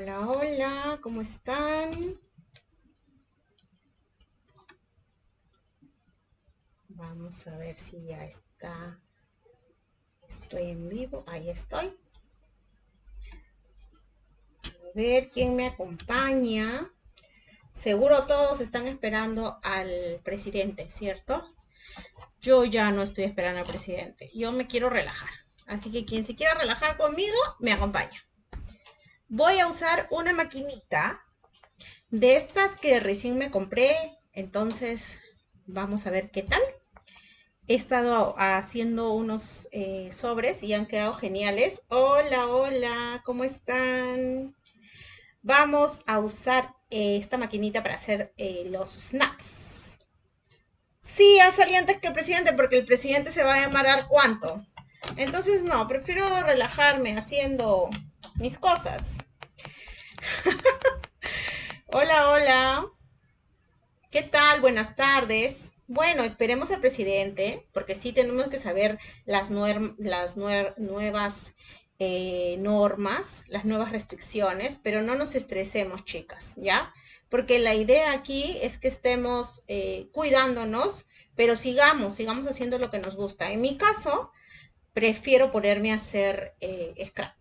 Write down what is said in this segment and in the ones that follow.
Hola, hola, ¿cómo están? Vamos a ver si ya está. Estoy en vivo, ahí estoy. A ver quién me acompaña. Seguro todos están esperando al presidente, ¿cierto? Yo ya no estoy esperando al presidente. Yo me quiero relajar. Así que quien se quiera relajar conmigo, me acompaña. Voy a usar una maquinita de estas que recién me compré. Entonces, vamos a ver qué tal. He estado haciendo unos eh, sobres y han quedado geniales. Hola, hola, ¿cómo están? Vamos a usar eh, esta maquinita para hacer eh, los snaps. Sí, ha salido antes que el presidente porque el presidente se va a llamar cuánto. Entonces no, prefiero relajarme haciendo mis cosas. hola, hola. ¿Qué tal? Buenas tardes. Bueno, esperemos al presidente, porque sí tenemos que saber las, las nuevas eh, normas, las nuevas restricciones, pero no nos estresemos, chicas, ¿ya? Porque la idea aquí es que estemos eh, cuidándonos, pero sigamos, sigamos haciendo lo que nos gusta. En mi caso, prefiero ponerme a hacer eh, scrap.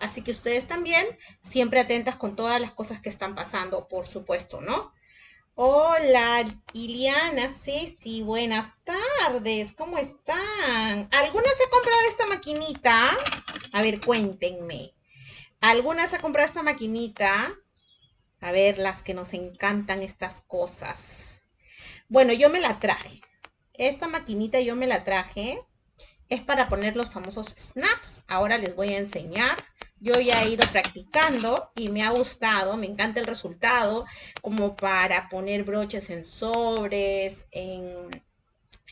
Así que ustedes también, siempre atentas con todas las cosas que están pasando, por supuesto, ¿no? Hola, Iliana, Ceci, buenas tardes, ¿cómo están? ¿Algunas se ha comprado esta maquinita? A ver, cuéntenme. ¿Algunas ha comprado esta maquinita? A ver, las que nos encantan estas cosas. Bueno, yo me la traje. Esta maquinita yo me la traje. Es para poner los famosos snaps. Ahora les voy a enseñar yo ya he ido practicando y me ha gustado, me encanta el resultado, como para poner broches en sobres, en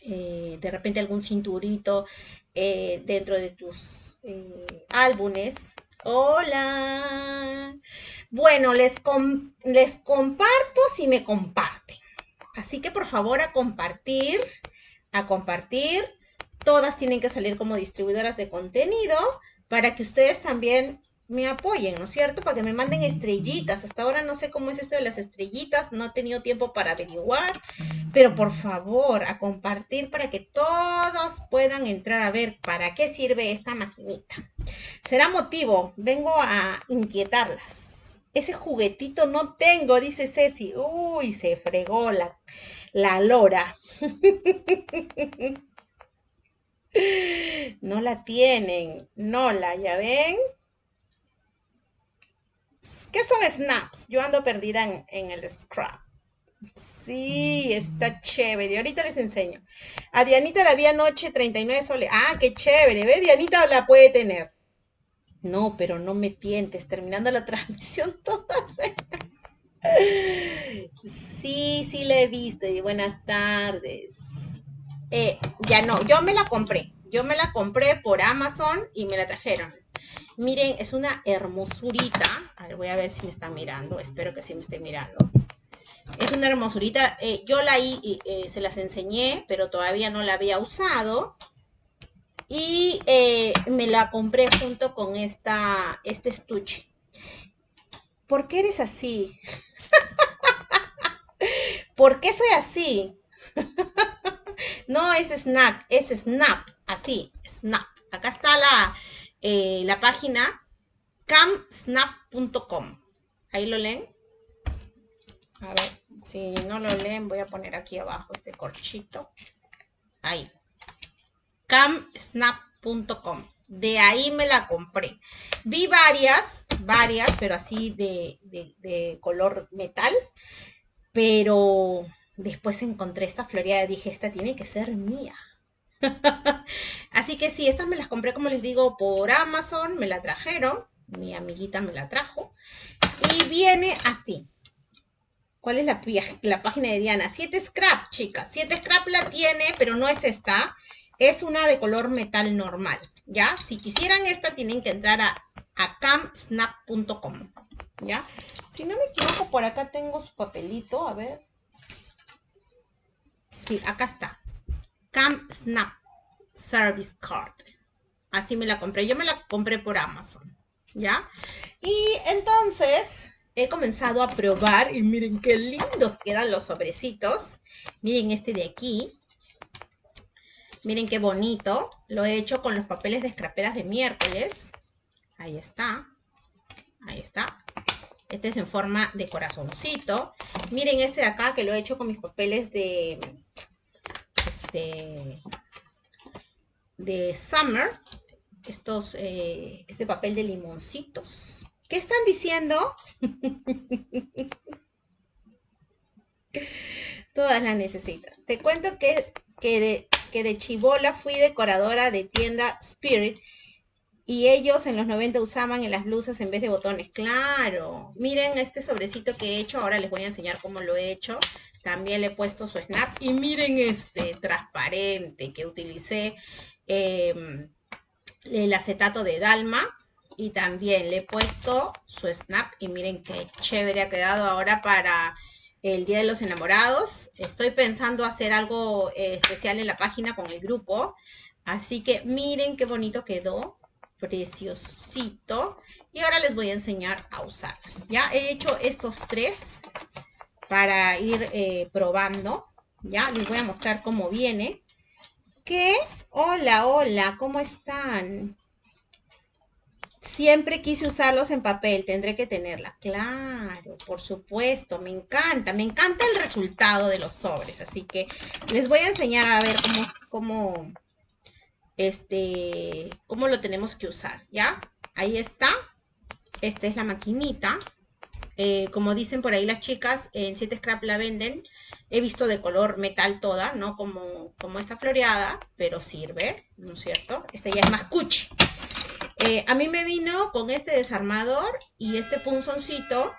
eh, de repente algún cinturito eh, dentro de tus eh, álbumes. Hola. Bueno, les, les comparto si me comparten. Así que por favor a compartir, a compartir. Todas tienen que salir como distribuidoras de contenido para que ustedes también me apoyen, ¿no es cierto? Para que me manden estrellitas. Hasta ahora no sé cómo es esto de las estrellitas, no he tenido tiempo para averiguar, pero por favor, a compartir para que todos puedan entrar a ver para qué sirve esta maquinita. Será motivo, vengo a inquietarlas. Ese juguetito no tengo, dice Ceci. Uy, se fregó la, la lora. No la tienen. No la, ¿ya ven? ¿Qué son snaps? Yo ando perdida en, el scrap. Sí, está chévere. Ahorita les enseño. A Dianita la vi anoche 39 soles. Ah, qué chévere. ¿Ve? Dianita la puede tener. No, pero no me tientes. Terminando la transmisión todas. sí, sí la he visto. Y buenas tardes. Eh, ya no, yo me la compré. Yo me la compré por Amazon y me la trajeron. Miren, es una hermosurita. A ver, voy a ver si me están mirando. Espero que sí me estén mirando. Es una hermosurita. Eh, yo la eh, se las enseñé, pero todavía no la había usado. Y me la compré junto con esta, este estuche. ¿Por qué eres así? ¿Por qué soy así? No es snap, es snap, así, snap. Acá está la, eh, la página camsnap.com. Ahí lo leen. A ver, si no lo leen, voy a poner aquí abajo este corchito. Ahí. camsnap.com. De ahí me la compré. Vi varias, varias, pero así de, de color metal. Pero Después encontré esta floreada y dije, esta tiene que ser mía. Así que sí, estas me las compré, como les digo, por Amazon, me la trajeron, mi amiguita me la trajo. Y viene así. ¿Cuál es la, la página de Diana? 7 Scrap, chicas. 7 Scrap la tiene, pero no es esta. Es una de color metal normal, ¿ya? Si quisieran esta, tienen que entrar a, a camsnap.com, ¿ya? Si no me equivoco, por acá tengo su papelito, a ver. Sí, acá está. Camp Snap Service Card. Así me la compré. Yo me la compré por Amazon. ¿Ya? Y entonces he comenzado a probar y miren qué lindos quedan los sobrecitos. Miren este de aquí. Miren qué bonito. Lo he hecho con los papeles de escraperas de miércoles. Ahí está. Ahí está. Este es en forma de corazoncito. Miren este de acá que lo he hecho con mis papeles de... Este... De Summer. Estos... Eh, este papel de limoncitos. ¿Qué están diciendo? Todas las necesitan. Te cuento que, que, de, que de chivola fui decoradora de tienda Spirit y ellos en los 90 usaban en las blusas en vez de botones. Claro. Miren este sobrecito que he hecho. Ahora les voy a enseñar cómo lo he hecho. También le he puesto su snap. Y miren este transparente que utilicé em, el acetato de Dalma. Y también le he puesto su snap. Y miren qué chévere ha quedado ahora para el Día de los Enamorados. Estoy pensando hacer algo eh, especial en la página con el grupo. Así que miren qué bonito quedó preciosito. Y ahora les voy a enseñar a usarlos. Ya he hecho estos tres para ir eh, probando. Ya les voy a mostrar cómo viene. Que, hola, hola, ¿cómo están? Siempre quise usarlos en papel, tendré que tenerla. Claro, por supuesto, me encanta, me encanta el resultado de los sobres. Así que les voy a enseñar a ver cómo, cómo, este, cómo lo tenemos que usar, ¿ya? Ahí está. Esta es la maquinita. Eh, como dicen por ahí las chicas, en 7 Scrap la venden. He visto de color metal toda, ¿no? Como, como esta floreada, pero sirve, ¿no es cierto? Esta ya es más cuchi. Eh, a mí me vino con este desarmador y este punzoncito,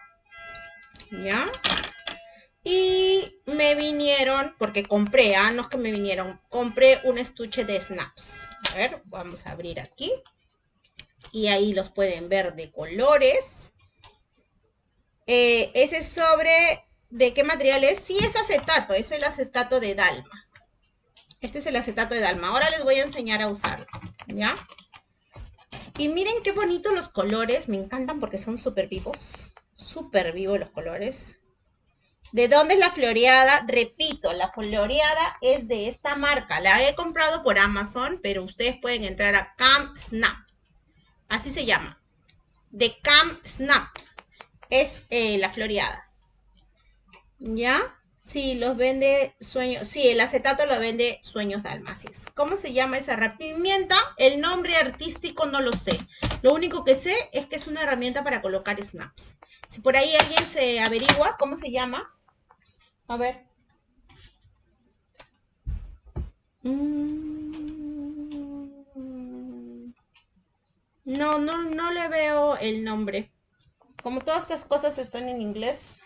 ¿ya? Y me vinieron, porque compré, ah, no es que me vinieron, compré un estuche de snaps. A ver, vamos a abrir aquí. Y ahí los pueden ver de colores. Eh, ese sobre, ¿de qué material es? Sí, es acetato, es el acetato de Dalma. Este es el acetato de Dalma. Ahora les voy a enseñar a usarlo, ¿ya? Y miren qué bonitos los colores, me encantan porque son súper vivos. Súper vivos los colores. ¿De dónde es la floreada? Repito, la floreada es de esta marca. La he comprado por Amazon, pero ustedes pueden entrar a Cam Snap. Así se llama. De Cam Snap. Es eh, la floreada. ¿Ya? Sí, los vende Sueños. Sí, el acetato lo vende Sueños Dalmacias. ¿Cómo se llama esa herramienta? El nombre artístico no lo sé. Lo único que sé es que es una herramienta para colocar snaps. Si por ahí alguien se averigua cómo se llama, a ver. Mm. No, no, no le veo el nombre. Como todas estas cosas están en inglés.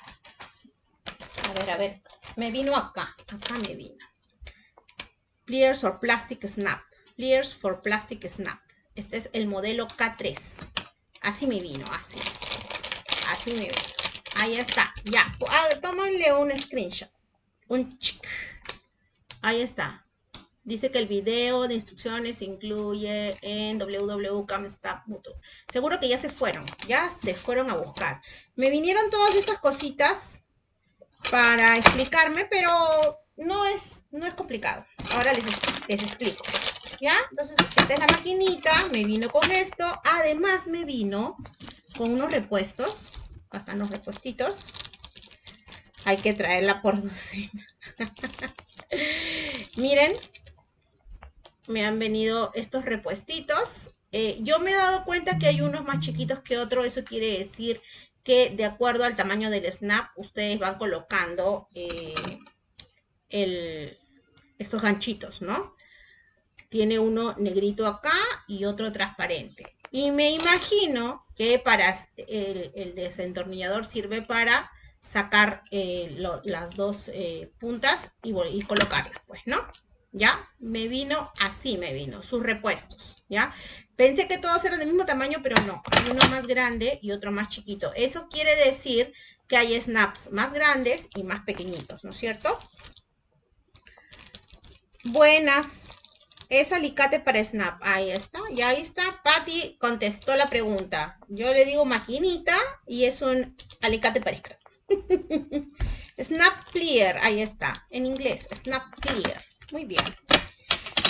A ver, a ver. Me vino acá. Acá me vino. Pliers or Plastic Snap. Pliers for Plastic Snap. Este es el modelo K3. Así me vino, así. Así me vino. Ahí está, ya. Ah, tómenle un screenshot. Un chic. Ahí está. Dice que el video de instrucciones se incluye en www.camstap.mutu. Seguro que ya se fueron, ya se fueron a buscar. Me vinieron todas estas cositas para explicarme, pero no es, no es complicado. Ahora les, les explico. ¿Ya? Entonces, esta es la maquinita, me vino con esto. Además, me vino con unos repuestos Están los repuestitos. Hay que traerla por docena. Miren, me han venido estos repuestitos. Eh, yo me he dado cuenta que hay unos más chiquitos que otros. Eso quiere decir que de acuerdo al tamaño del snap, ustedes van colocando eh, estos ganchitos, ¿no? Tiene uno negrito acá y otro transparente. Y me imagino que para el, desentornillador sirve para sacar eh, las dos eh, puntas y, colocarlas, pues, ¿no? ¿Ya? Me vino así, me vino, sus repuestos, ¿ya? Pensé que todos eran del mismo tamaño, pero no. Hay uno más grande y otro más chiquito. Eso quiere decir que hay snaps más grandes y más pequeñitos, ¿no es cierto? Buenas. Es alicate para snap. Ahí está, y ahí está. Patty contestó la pregunta. Yo le digo maquinita y es un alicate para scrap. snap clear, ahí está, en inglés, snap clear. Muy bien.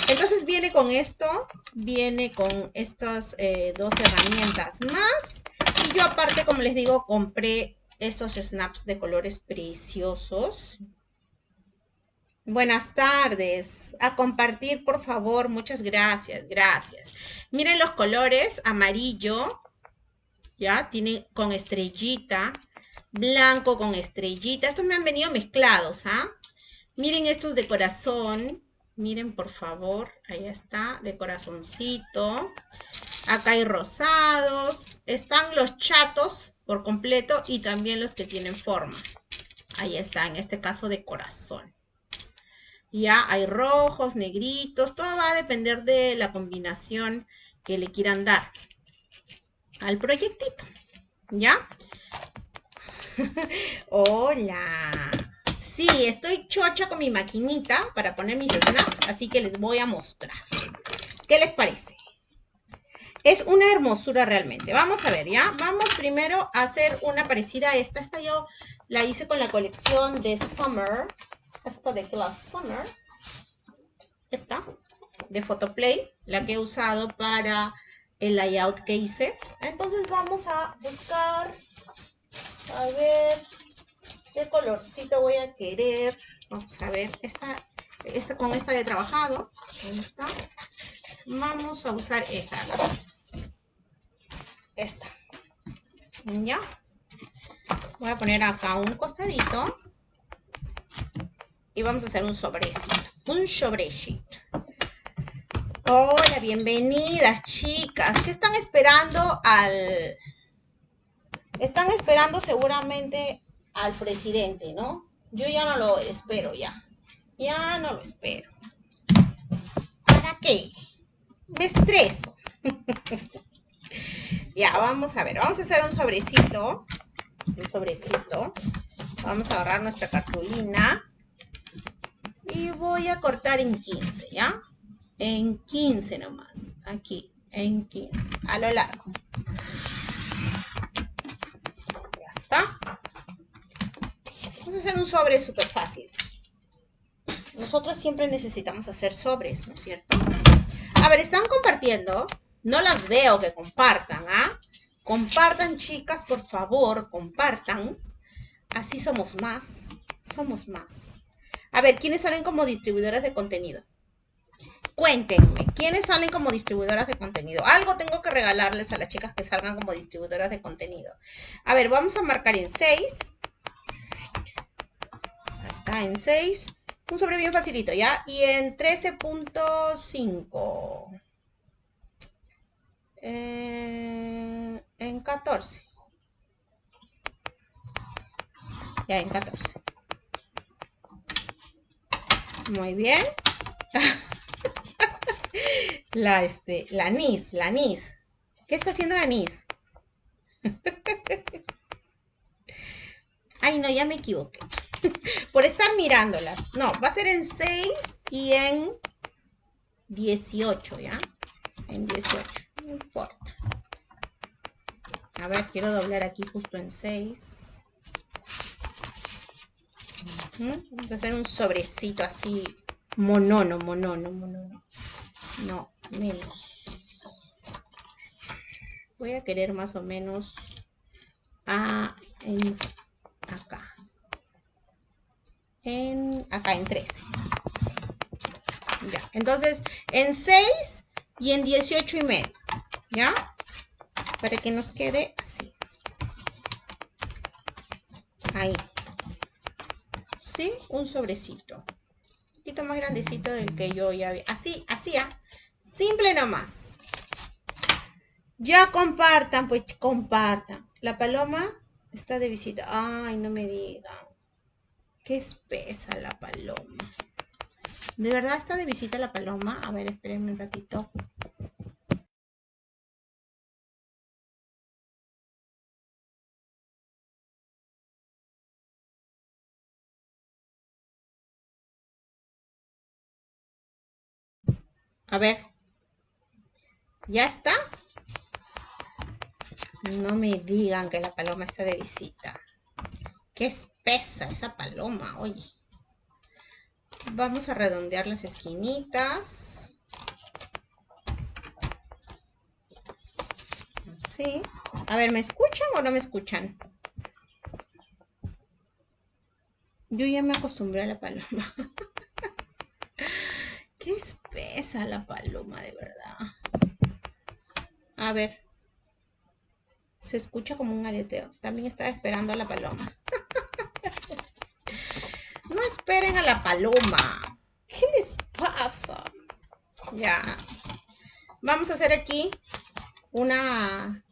Entonces viene con esto, viene con estas eh, dos herramientas más. Y yo aparte, como les digo, compré estos snaps de colores preciosos. Buenas tardes. A compartir, por favor. Muchas gracias. Gracias. Miren los colores. Amarillo. Ya, tiene con estrellita. Blanco con estrellita. Estos me han venido mezclados, ¿ah? Miren estos de corazón. Miren, por favor. Ahí está, de corazoncito. Acá hay rosados. Están los chatos por completo y también los que tienen forma. Ahí está, en este caso de corazón. Ya hay rojos, negritos, todo va a depender de la combinación que le quieran dar al proyectito. ¿Ya? Hola. Sí, estoy chocha con mi maquinita para poner mis snaps, así que les voy a mostrar. ¿Qué les parece? Es una hermosura realmente. Vamos a ver, ¿ya? Vamos primero a hacer una parecida a esta. Esta yo la hice con la colección de Summer esta de Class Summer, esta de Photoplay, la que he usado para el layout que hice. Entonces vamos a buscar, a ver, qué colorcito voy a querer. Vamos a ver, esta, con esta he trabajado. Vamos a usar esta. Esta. ¿Ya? Voy a poner acá un costadito y vamos a hacer un sobrecito, un sobrecito. Hola, bienvenidas chicas. ¿Qué están esperando al... Están esperando seguramente al presidente, ¿no? Yo ya no lo espero ya. Ya no lo espero. ¿Para qué? Me estreso. ya, vamos a ver. Vamos a hacer un sobrecito. Un sobrecito. Vamos a agarrar nuestra cartulina y voy a cortar en 15, ¿ya? En 15 nomás, aquí, en 15, a lo largo. Ya está. Vamos a hacer un sobre súper fácil. Nosotros siempre necesitamos hacer sobres, ¿no es cierto? A ver, ¿están compartiendo? No las veo que compartan, ¿ah? Compartan, chicas, por favor, compartan. Así somos más, somos más. A ver, ¿quiénes salen como distribuidoras de contenido? Cuéntenme, ¿quiénes salen como distribuidoras de contenido? Algo tengo que regalarles a las chicas que salgan como distribuidoras de contenido. A ver, vamos a marcar en 6. Ahí está, en 6. Un sobre bien facilito, ¿ya? Y en 13.5. Eh, en 14. Ya, en 14. Muy bien. la, este, la NIS, la NIS. ¿Qué está haciendo la NIS? Ay, no, ya me equivoqué. Por estar mirándolas. No, va a ser en 6 y en 18, ¿ya? En 18, no importa. A ver, quiero doblar aquí justo en 6. Vamos a hacer un sobrecito así, monono, monono, monono. No, menos. Voy a querer más o menos a, en, acá. En, acá en 13. Ya, entonces en 6 y en 18 y medio. ¿Ya? Para que nos quede así. Ahí. Un sobrecito. Un poquito más grandecito del que yo ya vi. Así, así, ¿ah? Simple nomás. Ya compartan, pues compartan. La paloma está de visita. Ay, no me digan. Qué espesa la paloma. ¿De verdad está de visita la paloma? A ver, espérenme un ratito. A ver. ¿Ya está? No me digan que la paloma está de visita. Qué espesa esa paloma, oye. Vamos a redondear las esquinitas. Así. A ver, ¿me escuchan o no me escuchan? Yo ya me acostumbré a la paloma. Qué espesa la paloma, de verdad. A ver. Se escucha como un aleteo. También estaba esperando a la paloma. no esperen a la paloma. ¿Qué les pasa? Ya. Vamos a hacer aquí una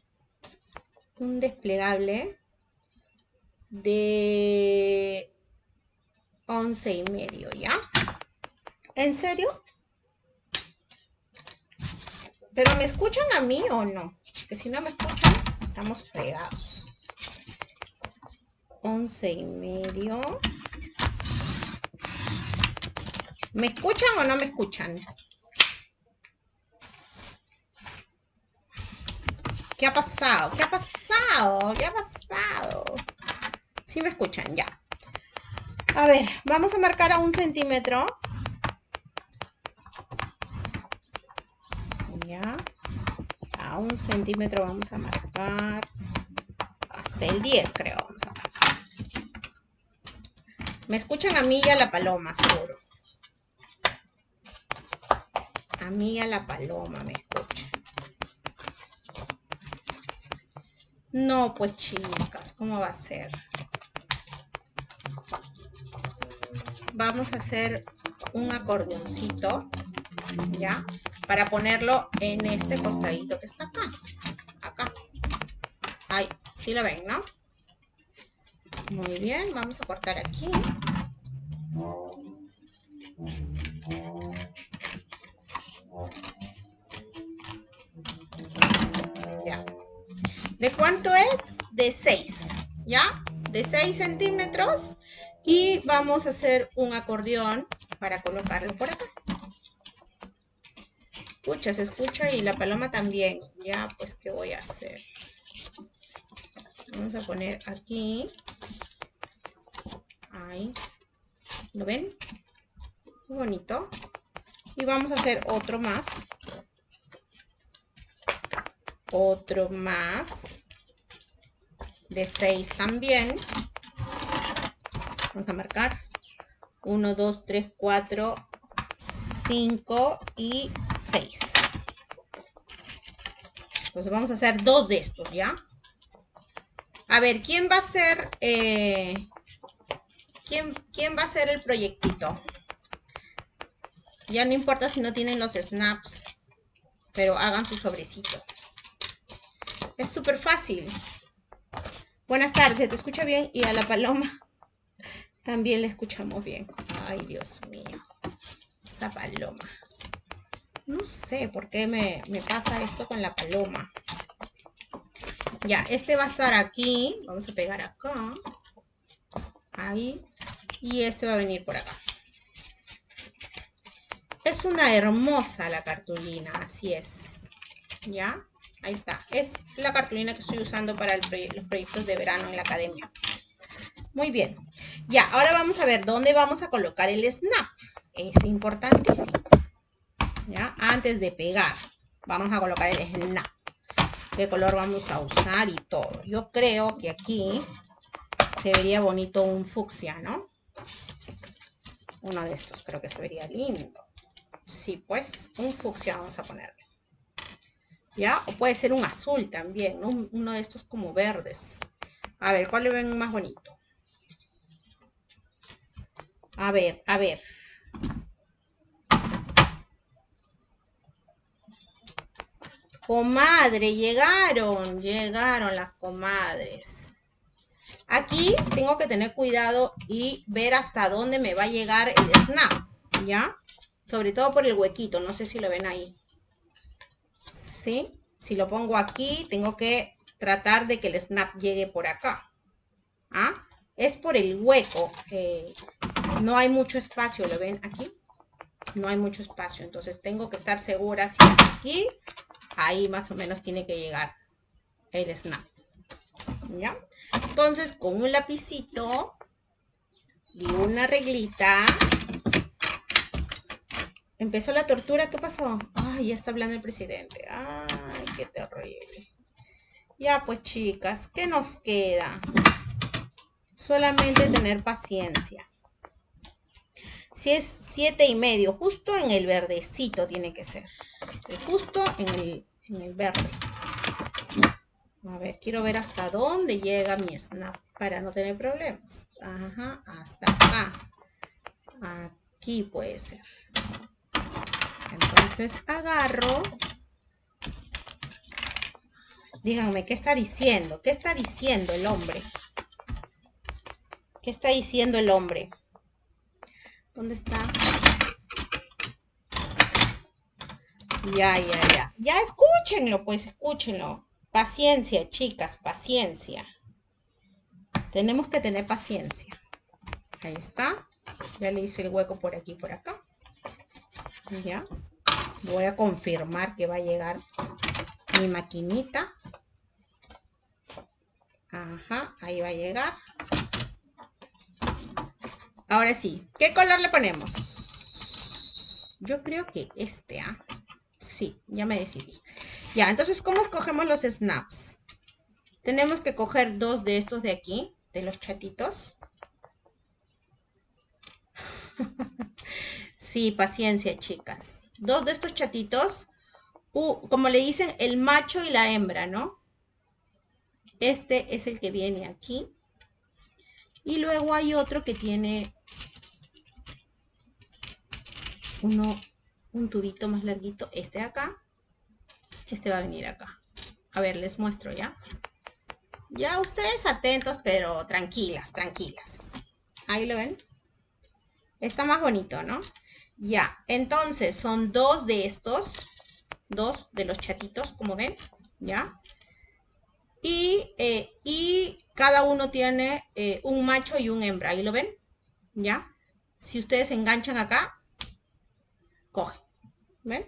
un desplegable de once y medio, ¿ya? ¿En serio? ¿Pero me escuchan a mí o no? Que si no me escuchan, estamos fregados. Once y medio. ¿Me escuchan o no me escuchan? ¿Qué ha pasado? ¿Qué ha pasado? ¿Qué ha pasado? Sí me escuchan, ya. A ver, vamos a marcar a un centímetro. A un centímetro vamos a marcar. Hasta el 10 creo vamos a marcar. Me escuchan a mí y a la paloma, seguro. A mí y a la paloma me escuchan. No, pues chicas, ¿cómo va a ser? vamos a hacer un acordeoncito, ¿ya? Para ponerlo en este costadito que está acá. Acá. Ahí, sí lo ven, ¿no? Muy bien, vamos a cortar aquí. Ya. ¿De cuánto es? De 6, ¿ya? De 6 centímetros y vamos a hacer un acordeón para colocarlo por acá. Escucha, se escucha y la paloma también. Ya, pues, ¿qué voy a hacer? Vamos a poner aquí. Ahí. ¿Lo ven? Muy bonito. Y vamos a hacer otro más. Otro más. De 6 también. Vamos a marcar. 1, 2, 3, 4, 5 y 6. Entonces vamos a hacer dos de estos, ¿ya? A ver, ¿quién va a ser... Eh, ¿quién, ¿Quién va a hacer el proyectito? Ya no importa si no tienen los snaps, pero hagan su sobrecito. Es súper fácil. Buenas tardes, ¿te escucha bien? Y a la paloma. También la escuchamos bien. Ay, Dios mío. Esa paloma. No sé por qué me, pasa esto con la paloma. Ya, este va a estar aquí. Vamos a pegar acá. Ahí. Y este va a venir por acá. Es una hermosa la cartulina, así es. ¿Ya? Ahí está. Es la cartulina que estoy usando para los proyectos de verano en la academia. Muy bien. Ya, ahora vamos a ver dónde vamos a colocar el snap. Es importantísimo. Ya, antes de pegar, vamos a colocar el snap. ¿Qué color vamos a usar y todo? Yo creo que aquí se vería bonito un fucsia, ¿no? Uno de estos creo que se vería lindo. Sí, pues, un fucsia vamos a ponerle. ¿Ya? O puede ser un azul también, ¿no? Uno de estos como verdes. A ver, ¿cuál le ven más bonito? A ver, a ver. Comadre, llegaron, llegaron las comadres. Aquí tengo que tener cuidado y ver hasta dónde me va a llegar el snap, ¿ya? Sobre todo por el huequito, no sé si lo ven ahí. ¿Sí? Si lo pongo aquí, tengo que tratar de que el snap llegue por acá. ¿Ah? Es por el hueco. Eh, no hay mucho espacio, ¿lo ven aquí? no hay mucho espacio. Entonces tengo que estar segura si es aquí, ahí más o menos tiene que llegar el snap. ¿Ya? Entonces con un lapicito y una reglita. Empezó la tortura, ¿qué pasó? Ay, ya está hablando el presidente. Ay, qué terrible. Ya pues chicas, ¿qué nos queda? Solamente tener paciencia. Si es siete y medio, justo en el verdecito tiene que ser. Justo en el, en el verde. A ver, quiero ver hasta dónde llega mi snap para no tener problemas. Ajá, hasta acá. Aquí puede ser. Entonces agarro. Díganme, ¿qué está diciendo? ¿Qué está diciendo el hombre? ¿Qué está diciendo el hombre? ¿Dónde está? Ya, ya, ya. Ya escúchenlo, pues escúchenlo. Paciencia, chicas, paciencia. Tenemos que tener paciencia. Ahí está. Ya le hice el hueco por aquí por acá. Ya. Voy a confirmar que va a llegar mi maquinita. Ajá, ahí va a llegar. Ahora sí, ¿qué color le ponemos? Yo creo que este, ¿ah? Sí, ya me decidí. Ya, entonces, ¿cómo escogemos los snaps? Tenemos que coger dos de estos de aquí, de los chatitos. sí, paciencia, chicas. Dos de estos chatitos, como le dicen, el macho y la hembra, ¿no? Este es el que viene aquí. Y luego hay otro que tiene uno, un tubito más larguito, este de acá, este va a venir acá. A ver, les muestro ya. Ya ustedes atentos, pero tranquilas, tranquilas. Ahí lo ven. Está más bonito, ¿no? Ya, entonces son dos de estos, dos de los chatitos, como ven, ¿ya? Y, eh, y cada uno tiene eh, un macho y un hembra, ahí lo ven, ¿ya? Si ustedes enganchan acá, coge. ¿Ven?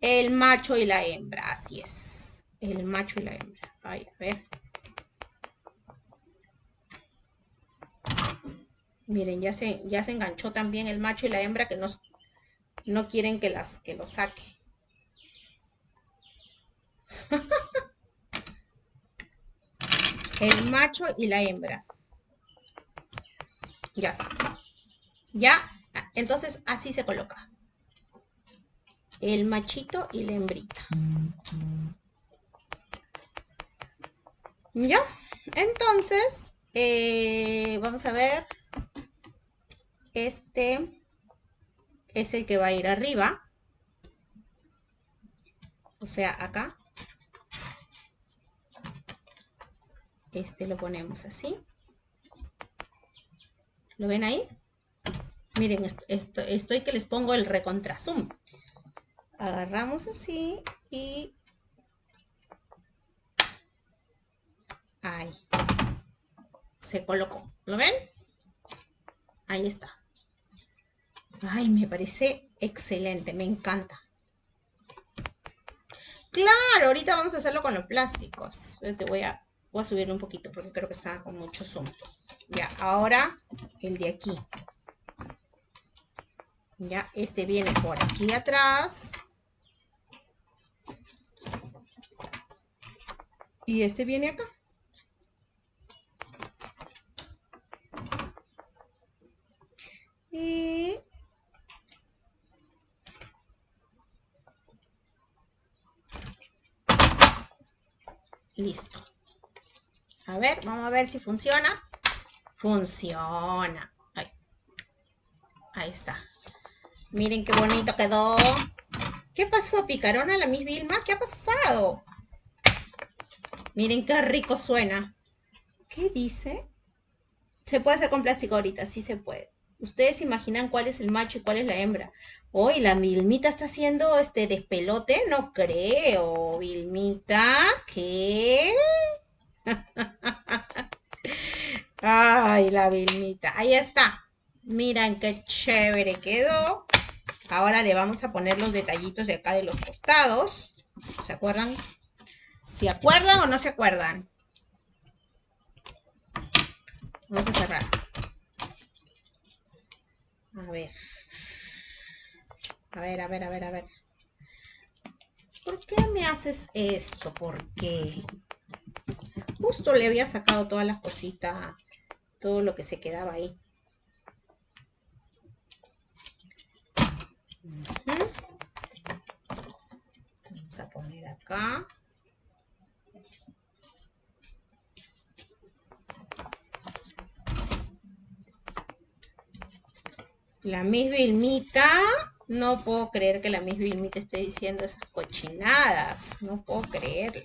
El macho y la hembra, así es. El macho y la hembra. Ay, a ver. Miren, ya se, ya se enganchó también el macho y la hembra que no, no quieren que, las, que lo saque. el macho y la hembra. Ya está. Ya entonces así se coloca. El machito y la hembrita. ¿Ya? Entonces, eh, vamos a ver. Este es el que va a ir arriba. O sea, acá. Este lo ponemos así. ¿Lo ven ahí? Miren, esto, estoy que les pongo el recontrazoom. Agarramos así y... Ahí. Se colocó. ¿Lo ven? Ahí está. Ay, me parece excelente. Me encanta. Claro, ahorita vamos a hacerlo con los plásticos. Te voy a, voy a subir un poquito porque creo que está con mucho zoom. Ya, ahora el de aquí. Ya, este viene por aquí atrás. Y este viene acá. Y listo. A ver, vamos a ver si funciona. Funciona. Ahí, Ahí está. Miren qué bonito quedó. ¿Qué pasó, picarona, la Miss Vilma? ¿Qué ha pasado? Miren qué rico suena. ¿Qué dice? Se puede hacer con plástico ahorita, sí se puede. ¿Ustedes imaginan cuál es el macho y cuál es la hembra? Hoy la Vilmita está haciendo este despelote, no creo. Vilmita, ¿qué? Ay, la Vilmita. Ahí está. Miren qué chévere quedó. Ahora le vamos a poner los detallitos de acá de los costados. ¿Se acuerdan? ¿Se acuerdan o no se acuerdan? Vamos a cerrar. A ver. A ver, a ver, a ver, a ver. ¿Por qué me haces esto? ¿Por qué? Justo le había sacado todas las cositas, todo lo que se quedaba ahí. Vamos a poner acá. La Miss Vilmita, no puedo creer que la Miss Vilmita esté diciendo esas cochinadas. No puedo creerlo.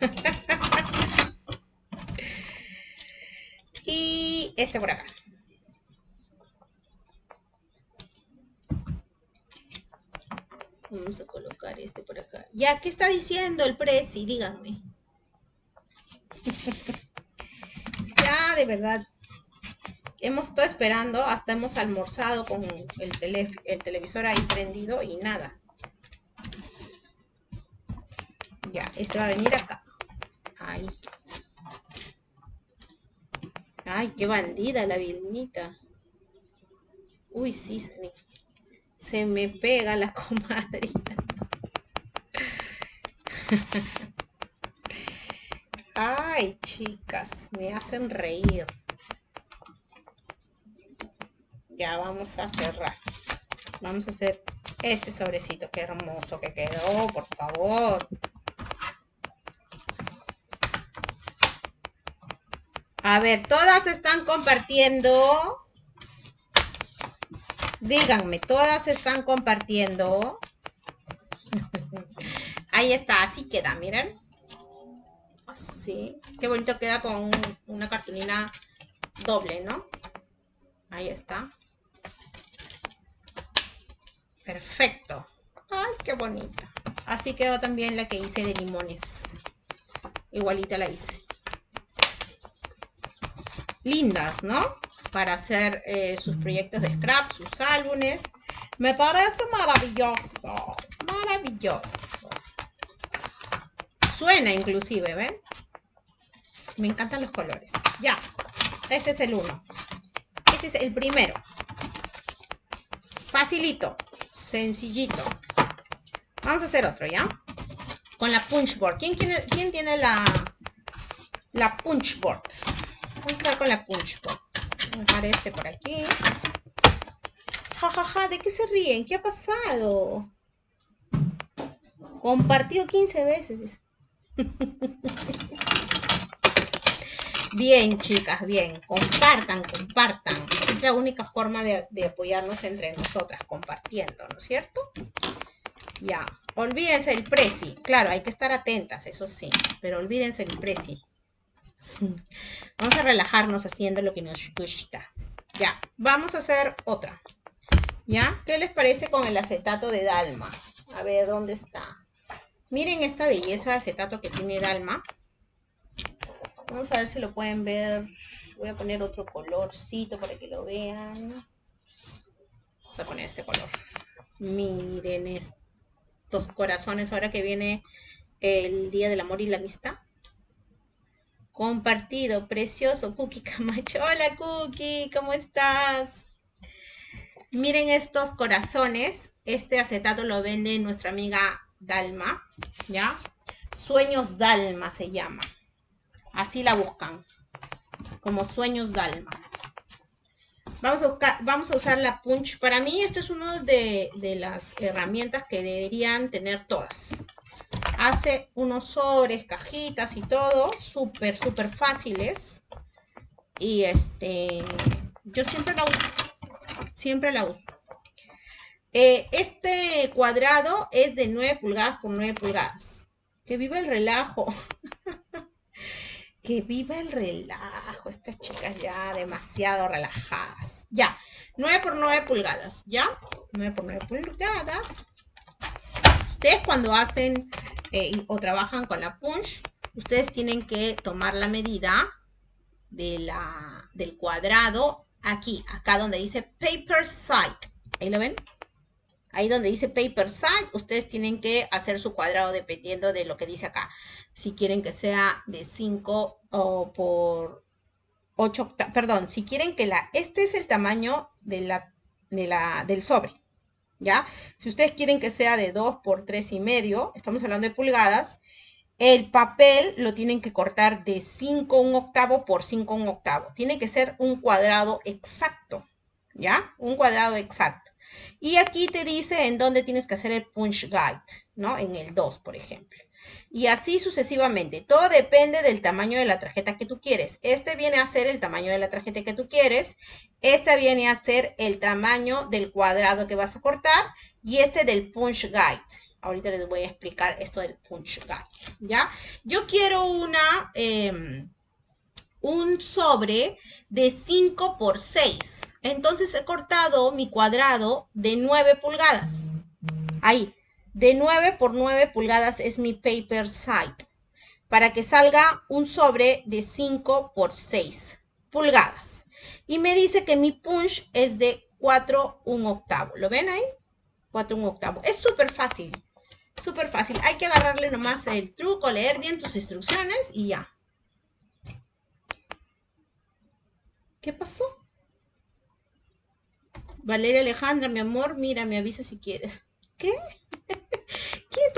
y este por acá. Vamos a colocar este por acá. Ya, ¿qué está diciendo el Prezi? Díganme. ya, de verdad, hemos estado esperando, hasta hemos almorzado con el, el televisor ahí prendido y nada. Ya, este va a venir acá. Ahí. Ay, qué bandida la Vilmita. Uy, sí, me, se me pega la comadrita. Ay, chicas, me hacen reír. Ya vamos a cerrar. Vamos a hacer este sobrecito. Qué hermoso que quedó, por favor. A ver, todas están compartiendo. Díganme, todas están compartiendo. Ahí está, así queda, miren. Así. Qué bonito queda con una cartulina doble, ¿no? Ahí está. Perfecto. Ay, qué bonita. Así quedó también la que hice de limones. Igualita la hice. Lindas, ¿no? Para hacer eh, sus proyectos de scrap, sus álbumes. Me parece maravilloso. Maravilloso. Suena inclusive, ¿ven? Me encantan los colores. Ya. Este es el uno. Este es el primero. Facilito sencillito. Vamos a hacer otro, ¿ya? Con la punchboard. ¿Quién tiene, quién tiene la, la punchboard? Vamos a hacer con la punchboard. Voy a dejar este por aquí. Ja, ja, ja, ¿de qué se ríen? ¿Qué ha pasado? Compartido 15 veces. Bien, chicas, bien. Compartan, compartan. Es la única forma de, apoyarnos entre nosotras, compartiendo, ¿no es cierto? Ya. Olvídense el preci. Claro, hay que estar atentas, eso sí. Pero olvídense el preci. Vamos a relajarnos haciendo lo que nos gusta. Ya. Vamos a hacer otra. ¿Ya? ¿Qué les parece con el acetato de Dalma? A ver, ¿dónde está? Miren esta belleza de acetato que tiene Dalma. Vamos a ver si lo pueden ver. Voy a poner otro colorcito para que lo vean. Vamos a poner este color. Miren estos corazones ahora que viene el Día del Amor y la Amistad. Compartido, precioso, Cookie Camacho. Hola Cookie, ¿cómo estás? Miren estos corazones. Este acetato lo vende nuestra amiga Dalma, ¿ya? Sueños Dalma se llama. Así la buscan, como sueños Dalma. Vamos a, usar la punch. Para mí, esto es una de, las herramientas que deberían tener todas. Hace unos sobres, cajitas y todo, súper, súper fáciles. Y este, yo siempre la uso. Siempre la uso. Eh, este cuadrado es de 9 pulgadas por 9 pulgadas. Que viva el relajo. Que viva el relajo. Estas chicas ya demasiado relajadas. Ya. 9 por 9 pulgadas. ¿Ya? 9 por 9 pulgadas. Ustedes cuando hacen eh, o trabajan con la punch, ustedes tienen que tomar la medida de la, del cuadrado aquí, acá donde dice Paper Site. ¿Ahí lo ven? Ahí donde dice Paper Site, ustedes tienen que hacer su cuadrado dependiendo de lo que dice acá. Si quieren que sea de 5 o por 8 perdón, si quieren que la, este es el tamaño de la, del sobre, ¿ya? Si ustedes quieren que sea de 2 por 3 y medio, estamos hablando de pulgadas, el papel lo tienen que cortar de 5 un octavo por 5 un octavo. Tiene que ser un cuadrado exacto, ¿ya? Un cuadrado exacto. Y aquí te dice en dónde tienes que hacer el punch guide, ¿no? En el 2, por ejemplo. Y así sucesivamente. Todo depende del tamaño de la tarjeta que tú quieres. Este viene a ser el tamaño de la tarjeta que tú quieres. Este viene a ser el tamaño del cuadrado que vas a cortar. Y este del punch guide. Ahorita les voy a explicar esto del punch guide, ¿ya? Yo quiero una, em, un sobre de 5 por 6. Entonces he cortado mi cuadrado de 9 pulgadas. Ahí, de 9 por 9 pulgadas es mi paper site. Para que salga un sobre de 5 por 6 pulgadas. Y me dice que mi punch es de 4 un octavo. ¿Lo ven ahí? 4 un octavo. Es súper fácil. Súper fácil. Hay que agarrarle nomás el truco, leer bien tus instrucciones y ya. ¿Qué pasó? Valeria Alejandra, mi amor, mira, me avisa si quieres. ¿Qué?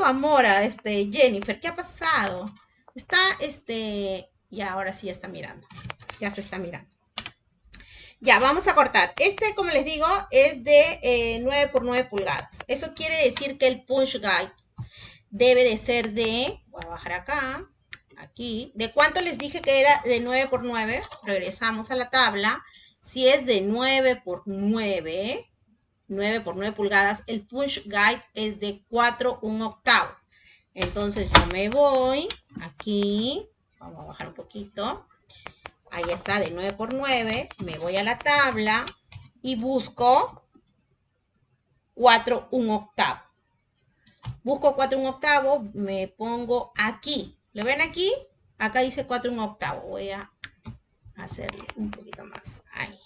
¿Qué es tu amor este Jennifer? ¿Qué ha pasado? Está, este, ya ahora sí está mirando. Ya se está mirando. Ya, vamos a cortar. Este, como les digo, es de 9 eh, por 9 pulgadas. Eso quiere decir que el punch guide debe de ser de, voy a bajar acá, aquí, ¿de cuánto les dije que era de 9 por 9? Regresamos a la tabla. Si es de 9 por 9, 9 por 9 pulgadas, el punch guide es de 4 un octavo. Entonces yo me voy aquí, vamos a bajar un poquito, ahí está de 9 por 9, me voy a la tabla y busco 4 un octavo. Busco 4 un octavo, me pongo aquí. ¿Lo ven aquí? Acá dice 4 un octavo. Voy a hacerle un poquito más. Ahí.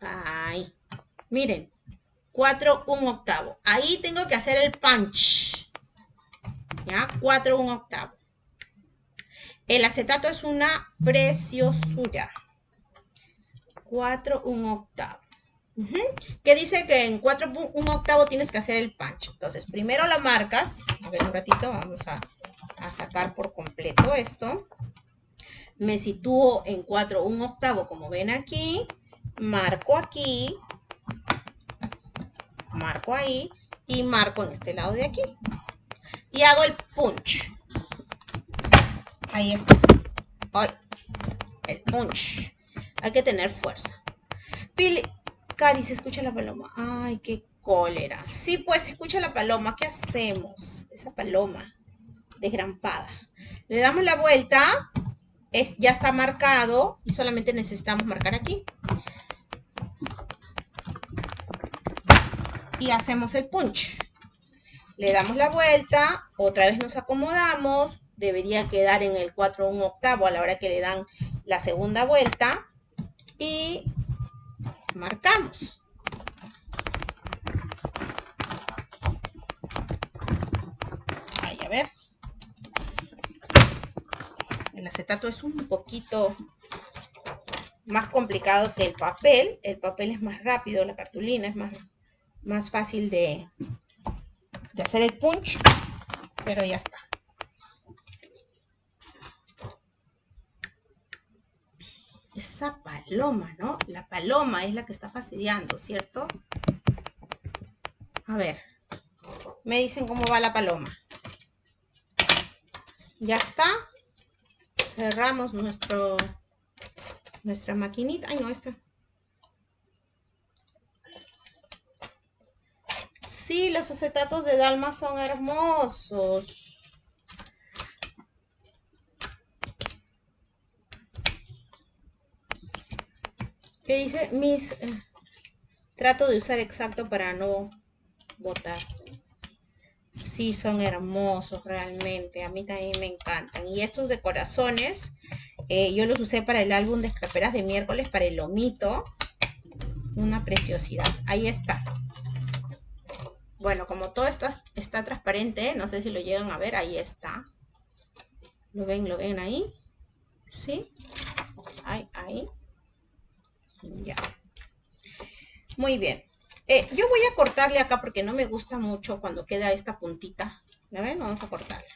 Ahí. Miren. 4 un octavo. Ahí tengo que hacer el punch. ¿Ya? 4 un octavo. El acetato es una preciosura. 4 un octavo que dice que en 4 un octavo tienes que hacer el punch. Entonces, primero la marcas. A ver, un ratito, vamos a, sacar por completo esto. Me sitúo en 4 un octavo, como ven aquí. Marco aquí. Marco ahí. Y marco en este lado de aquí. Y hago el punch. Ahí está. Ay, el punch. Hay que tener fuerza. Pili Cari, se escucha la paloma. Ay, qué cólera. Sí, pues se escucha la paloma. ¿Qué hacemos? Esa paloma desgrampada. Le damos la vuelta. Es, ya está marcado y solamente necesitamos marcar aquí. Y hacemos el punch. Le damos la vuelta, otra vez nos acomodamos, debería quedar en el 4 un octavo a la hora que le dan la segunda vuelta y marcamos. Ahí, a ver. El acetato es un poquito más complicado que el papel. El papel es más rápido, la cartulina es más, más fácil de, de hacer el punch, pero ya está. esa paloma, ¿no? La paloma es la que está fastidiando, ¿cierto? A ver, me dicen cómo va la paloma. Ya está. Cerramos nuestro, nuestra maquinita. Ay, no, esto. Sí, los acetatos de Dalma son hermosos. ¿Qué dice? Mis... Eh, trato de usar exacto para no botar. Sí, son hermosos realmente. A mí también me encantan. Y estos de corazones Eh, yo los usé para el álbum de escaperas de miércoles, para el lomito. Una preciosidad. Ahí está. Bueno, como todo esto está transparente, no sé si lo llegan a ver, ahí está. ¿Lo ven? ¿Lo ven ahí? ¿Sí? Ahí, ahí. Ya. Muy bien. Eh, yo voy a cortarle acá porque no me gusta mucho cuando queda esta puntita. ¿La ven? Vamos a cortarla.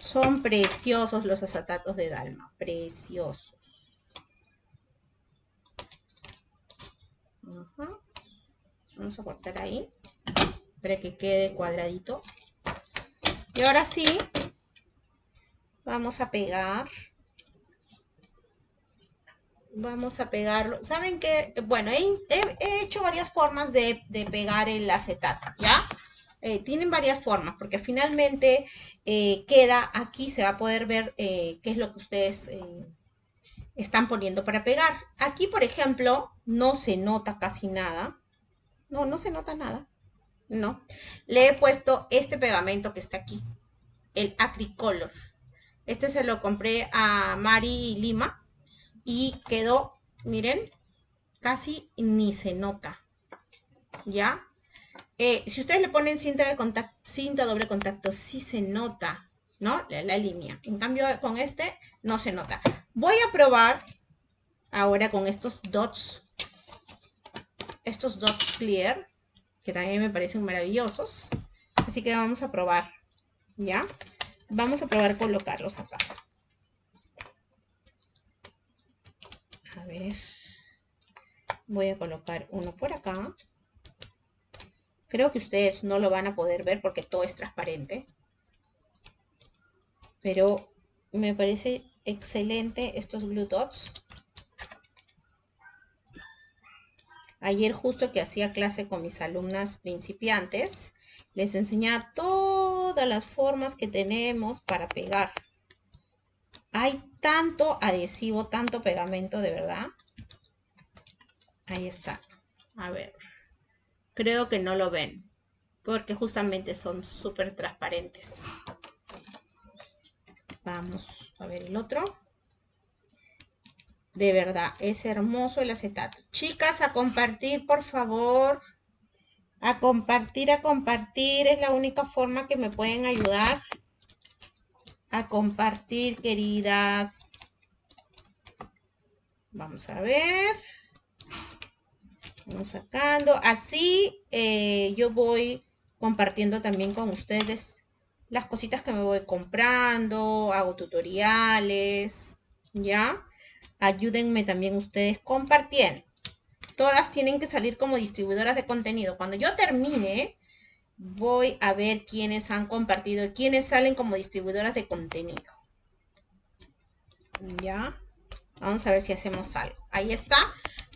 Son preciosos los acetatos de Dalma. Preciosos. Vamos a cortar ahí. Para que quede cuadradito. Y ahora sí, vamos a pegar vamos a pegarlo. ¿Saben qué? Bueno, he, hecho varias formas de, pegar el acetato, ¿ya? Eh, tienen varias formas, porque finalmente eh, queda aquí, se va a poder ver eh, qué es lo que ustedes están poniendo para pegar. Aquí, por ejemplo, no se nota casi nada. No, no se nota nada. No. Le he puesto este pegamento que está aquí, el Acricolor. Este se lo compré a Mari Lima y quedó, miren, casi ni se nota. ¿Ya? Eh, si ustedes le ponen cinta, de contacto, cinta doble contacto, sí se nota, ¿no? La, la, línea. En cambio, con este no se nota. Voy a probar ahora con estos dots, estos dots clear, que también me parecen maravillosos. Así que vamos a probar, ¿ya? Vamos a probar colocarlos acá. A ver. Voy a colocar uno por acá. Creo que ustedes no lo van a poder ver porque todo es transparente. Pero me parece excelente estos Blue Dots. Ayer justo que hacía clase con mis alumnas principiantes, les enseñaba todas las formas que tenemos para pegar. Hay tanto adhesivo, tanto pegamento, de verdad. Ahí está. A ver. Creo que no lo ven. Porque justamente son súper transparentes. Vamos a ver el otro. De verdad, es hermoso el acetato. Chicas, a compartir, por favor. A compartir, a compartir. Es la única forma que me pueden ayudar a compartir, queridas. Vamos a ver. Vamos sacando. Así eh, yo voy compartiendo también con ustedes las cositas que me voy comprando. Hago tutoriales. ¿Ya? Ayúdenme también ustedes compartiendo. Todas tienen que salir como distribuidoras de contenido. Cuando yo termine, voy a ver quiénes han compartido, quiénes salen como distribuidoras de contenido. Ya. Vamos a ver si hacemos algo. Ahí está.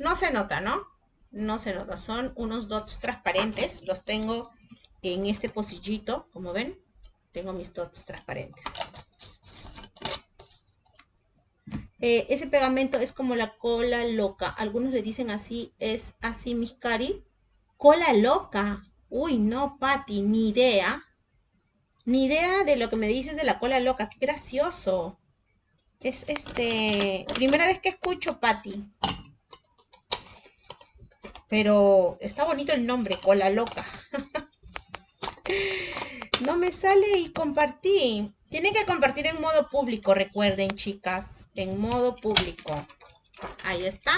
No se nota, ¿no? No se nota. Son unos dots transparentes. Los tengo en este pocillito. Como ven, tengo mis dots transparentes. Eh, ese pegamento es como la cola loca. Algunos le dicen así, es así mis cari. Cola loca. Uy, no, Patti, ni idea. Ni idea de lo que me dices de la cola loca. Qué gracioso. Es este. Primera vez que escucho, Patti. Pero está bonito el nombre, cola loca. no me sale y compartí. Tienen que compartir en modo público, recuerden, chicas. En modo público. Ahí está.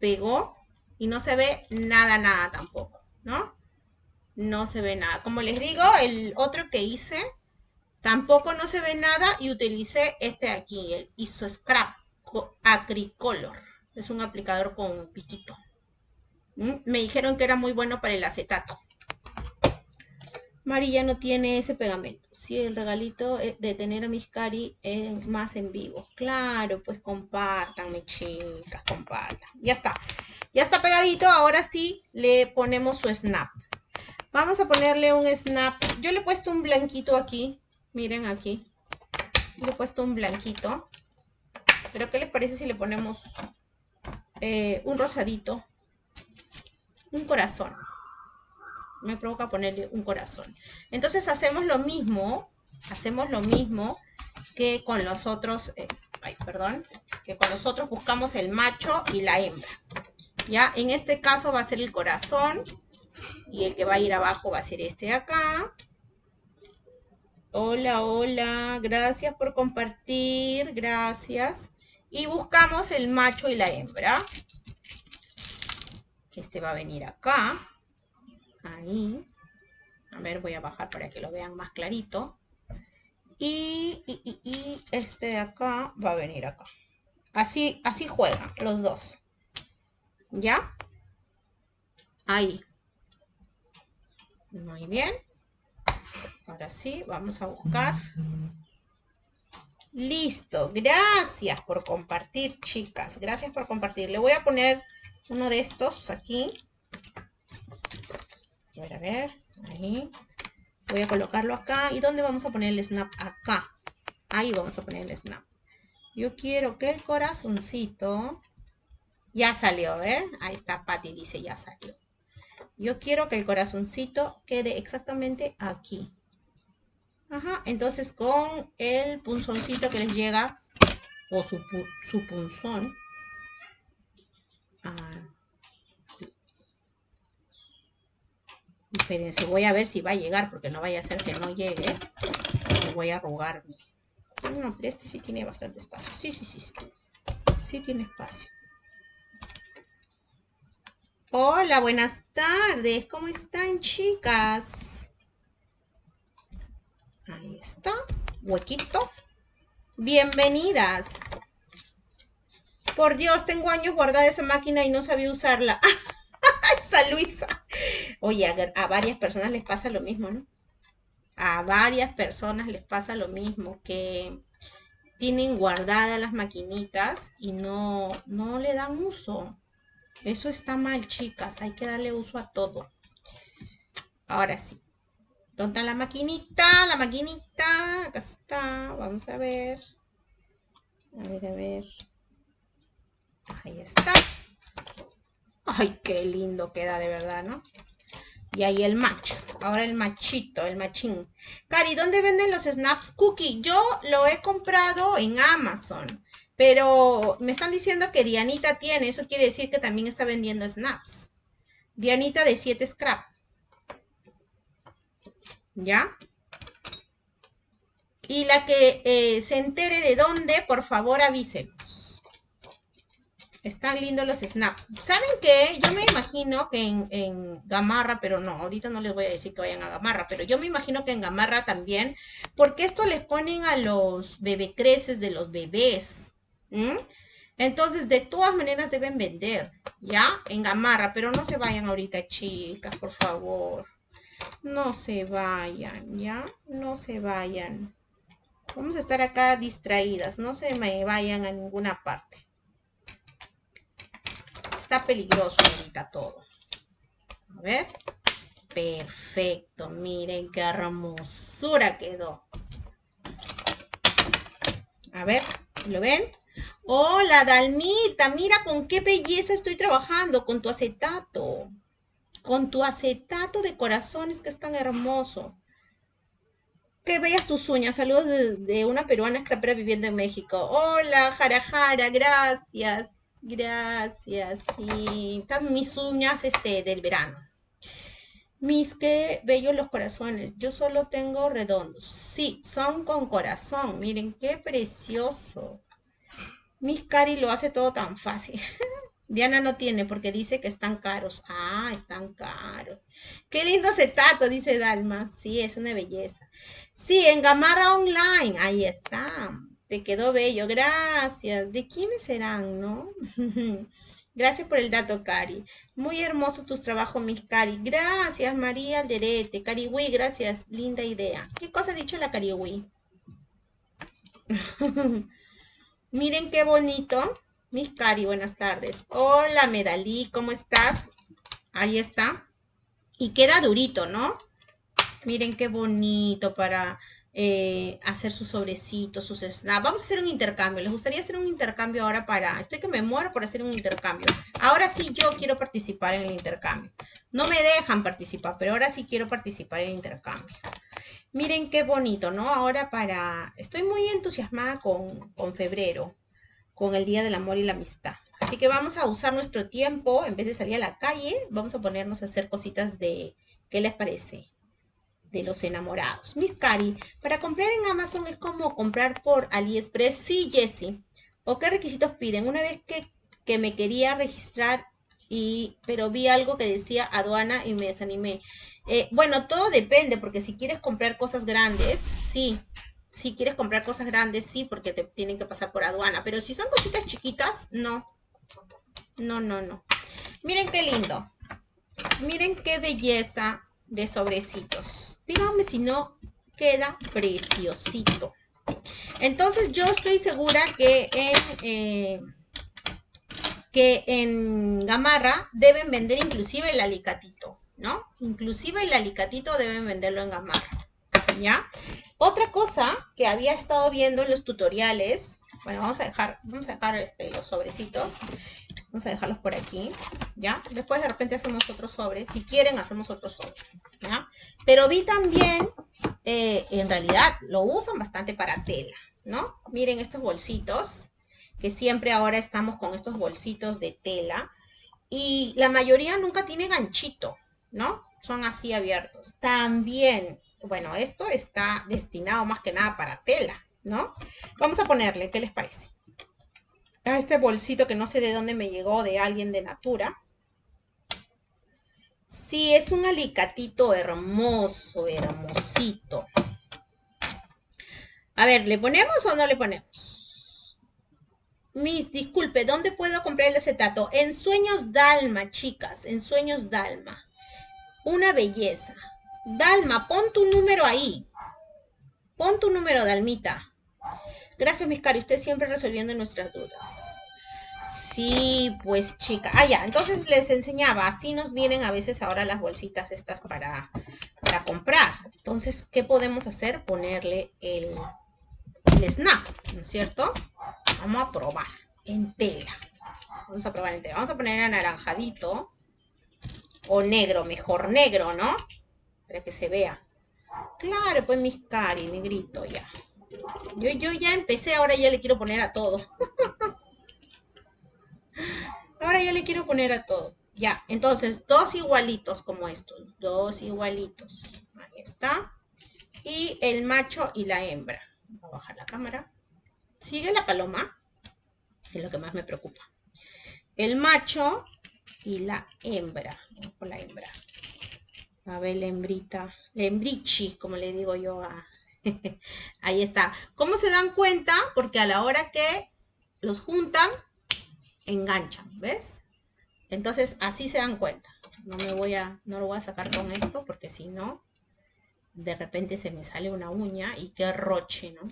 Pegó. Y no se ve nada, nada tampoco, ¿no? no se ve nada. Como les digo, el otro que hice tampoco no se ve nada y utilicé este de aquí, el ISO Scrap Acricolor. Es un aplicador con piquito. ¿Mm? Me dijeron que era muy bueno para el acetato. María no tiene ese pegamento. Sí, el regalito de tener a mis cari es más en vivo. Claro, pues compartan, mis chicas, compartan. Ya está. Ya está pegadito. Ahora sí le ponemos su snap. Vamos a ponerle un snap. Yo le he puesto un blanquito aquí. Miren aquí. Le he puesto un blanquito. Pero ¿qué les parece si le ponemos eh, un rosadito? Un corazón. Me provoca ponerle un corazón. Entonces hacemos lo mismo. Hacemos lo mismo que con los otros, eh, ay, perdón, que con los otros buscamos el macho y la hembra. Ya, en este caso va a ser el corazón y el que va a ir abajo va a ser este de acá. Hola, hola, gracias por compartir, gracias. Y buscamos el macho y la hembra. Este va a venir acá. Ahí. A ver, voy a bajar para que lo vean más clarito. Y, este de acá va a venir acá. Así, así juegan los dos. ¿Ya? Ahí. Muy bien. Ahora sí, vamos a buscar. Listo. Gracias por compartir, chicas. Gracias por compartir. Le voy a poner uno de estos aquí. A ver, a ver. Ahí. Voy a colocarlo acá. ¿Y dónde vamos a poner el snap? Acá. Ahí vamos a poner el snap. Yo quiero que el corazoncito... Ya salió, ¿eh? Ahí está, Patty dice ya salió. Yo quiero que el corazoncito quede exactamente aquí. Ajá, entonces con el punzoncito que les llega, o su, punzón, ah, espérense, voy a ver si va a llegar, porque no vaya a ser que no llegue, me voy a arrugarme. No, este sí tiene bastante espacio, sí, sí, sí, sí, sí tiene espacio. Hola, buenas tardes, ¿cómo están chicas? Ahí está. Huequito. Bienvenidas. Por Dios, tengo años guardada esa máquina y no sabía usarla. esa Luisa. Oye, a, varias personas les pasa lo mismo, ¿no? A varias personas les pasa lo mismo, que tienen guardadas las maquinitas y no, no le dan uso. Eso está mal, chicas. Hay que darle uso a todo. Ahora sí. ¿Dónde está la maquinita? La maquinita. Acá está. Vamos a ver. A ver, a ver. Ahí está. Ay, qué lindo queda de verdad, ¿no? Y ahí el macho. Ahora el machito, el machín. Cari, ¿dónde venden los snaps cookie? Yo lo he comprado en Amazon. Pero me están diciendo que Dianita tiene. Eso quiere decir que también está vendiendo snaps. Dianita de 7 scrap. ¿ya? Y la que eh, se entere de dónde, por favor avísenos. Están lindos los snaps. ¿Saben qué? Yo me imagino que en, Gamarra, pero no, ahorita no les voy a decir que vayan a Gamarra, pero yo me imagino que en Gamarra también, porque esto les ponen a los bebecreces de los bebés. Entonces, de todas maneras deben vender, ¿ya? En Gamarra, pero no se vayan ahorita, chicas, por favor. No se vayan, ¿ya? No se vayan. Vamos a estar acá distraídas. No se me vayan a ninguna parte. Está peligroso ahorita todo. A ver. Perfecto. Miren qué hermosura quedó. A ver, ¿lo ven? Hola, Dalmita. Mira con qué belleza estoy trabajando con tu acetato con tu acetato de corazones que es tan hermoso. Que veas tus uñas. Saludos de, una peruana escrapera viviendo en México. Hola, Jara Jara, gracias. Gracias. Y están mis uñas este, del verano. Mis qué bellos los corazones. Yo solo tengo redondos. Sí, son con corazón. Miren qué precioso. Mis Cari lo hace todo tan fácil. Diana no tiene porque dice que están caros. Ah, están caros. Qué lindo acetato, dice Dalma. Sí, es una belleza. Sí, en Gamarra Online. Ahí está. Te quedó bello. Gracias. ¿De quiénes serán, no? Gracias por el dato, Cari. Muy hermoso tus trabajos, mis Cari. Gracias, María Alderete. Cariwi, gracias. Linda idea. ¿Qué cosa ha dicho la Cariwi? Miren qué bonito. Mis Cari, buenas tardes. Hola, Medalí, ¿cómo estás? Ahí está. Y queda durito, ¿no? Miren qué bonito para eh, hacer sus sobrecitos, sus snaps. Vamos a hacer un intercambio. ¿Les gustaría hacer un intercambio ahora para...? Estoy que me muero por hacer un intercambio. Ahora sí yo quiero participar en el intercambio. No me dejan participar, pero ahora sí quiero participar en el intercambio. Miren qué bonito, ¿no? Ahora para... Estoy muy entusiasmada con, con febrero, con el Día del Amor y la Amistad. Así que vamos a usar nuestro tiempo, en vez de salir a la calle, vamos a ponernos a hacer cositas de... ¿Qué les parece? De los enamorados. Miss Cari, para comprar en Amazon es como comprar por AliExpress. Sí, Jessie. ¿O qué requisitos piden? Una vez que, que me quería registrar y pero vi algo que decía aduana y me desanimé. Eh, bueno, todo depende, porque si quieres comprar cosas grandes, sí. Si quieres comprar cosas grandes, sí, porque te tienen que pasar por aduana. Pero si son cositas chiquitas, no. No, no, no. Miren qué lindo. Miren qué belleza de sobrecitos. Díganme si no queda preciosito. Entonces yo estoy segura que en, eh, que en Gamarra deben vender inclusive el alicatito. ¿no? Inclusive el alicatito deben venderlo en gamarra, ¿ya? Otra cosa que había estado viendo en los tutoriales, bueno, vamos a dejar, vamos a dejar este, los sobrecitos, vamos a dejarlos por aquí, ¿ya? Después de repente hacemos otro sobre, si quieren hacemos otro sobre, ¿ya? Pero vi también, eh, en realidad, lo usan bastante para tela, ¿no? Miren estos bolsitos, que siempre ahora estamos con estos bolsitos de tela, y la mayoría nunca tiene ganchito, ¿no? Son así abiertos. También, bueno, esto está destinado más que nada para tela, ¿no? Vamos a ponerle, ¿qué les parece? Este bolsito que no sé de dónde me llegó de alguien de Natura. Sí, es un alicatito hermoso, hermosito. A ver, ¿le ponemos o no le ponemos? Miss, disculpe, ¿dónde puedo comprar el acetato? En Sueños Dalma, chicas, en Sueños Dalma. Una belleza. Dalma, pon tu número ahí. Pon tu número, Dalmita. Gracias, mis cari. Usted siempre resolviendo nuestras dudas. Sí, pues chica. Ah, ya. Entonces les enseñaba. Así nos vienen a veces ahora las bolsitas estas para, para comprar. Entonces, ¿qué podemos hacer? Ponerle el, el snap, ¿no es cierto? Vamos a probar en tela. Vamos a probar en tela. Vamos a poner anaranjadito o negro, mejor negro, ¿no? Para que se vea. Claro, pues mis cari, negrito, ya. Yo, yo ya empecé, ahora ya le quiero poner a todo. ahora ya le quiero poner a todo. Ya, entonces, dos igualitos como estos. Dos igualitos. Ahí está. Y el macho y la hembra. Voy a bajar la cámara. Sigue la paloma. Es lo que más me preocupa. El macho y la hembra. Vamos con la hembra. A ver, la hembrita. La como le digo yo a... Ahí está. ¿Cómo se dan cuenta? Porque a la hora que los juntan, enganchan, ¿ves? Entonces, así se dan cuenta. No me voy a, no lo voy a sacar con esto, porque si no, de repente se me sale una uña y qué roche, ¿no?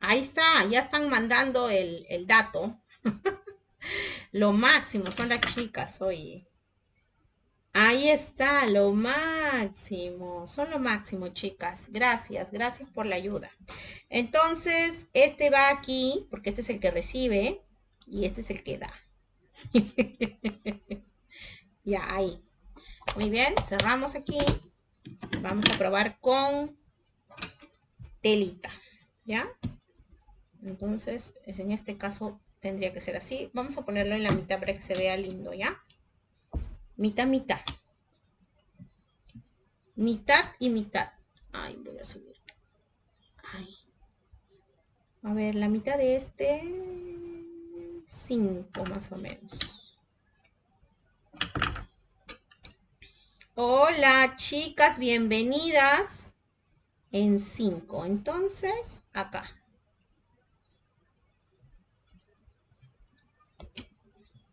Ahí está, ya están mandando el, el dato. Lo máximo son las chicas, oye. Ahí está, lo máximo. Son lo máximo, chicas. Gracias, gracias por la ayuda. Entonces, este va aquí, porque este es el que recibe, y este es el que da. ya, ahí. Muy bien, cerramos aquí. Vamos a probar con telita, ¿ya? Entonces, es en este caso tendría que ser así. Vamos a ponerlo en la mitad para que se vea lindo, ¿ya? Mitad, mitad. Mitad y mitad. Ay, voy a subir. A ver, la mitad de este... 5 más o menos. Hola, chicas, bienvenidas. En 5. Entonces, acá.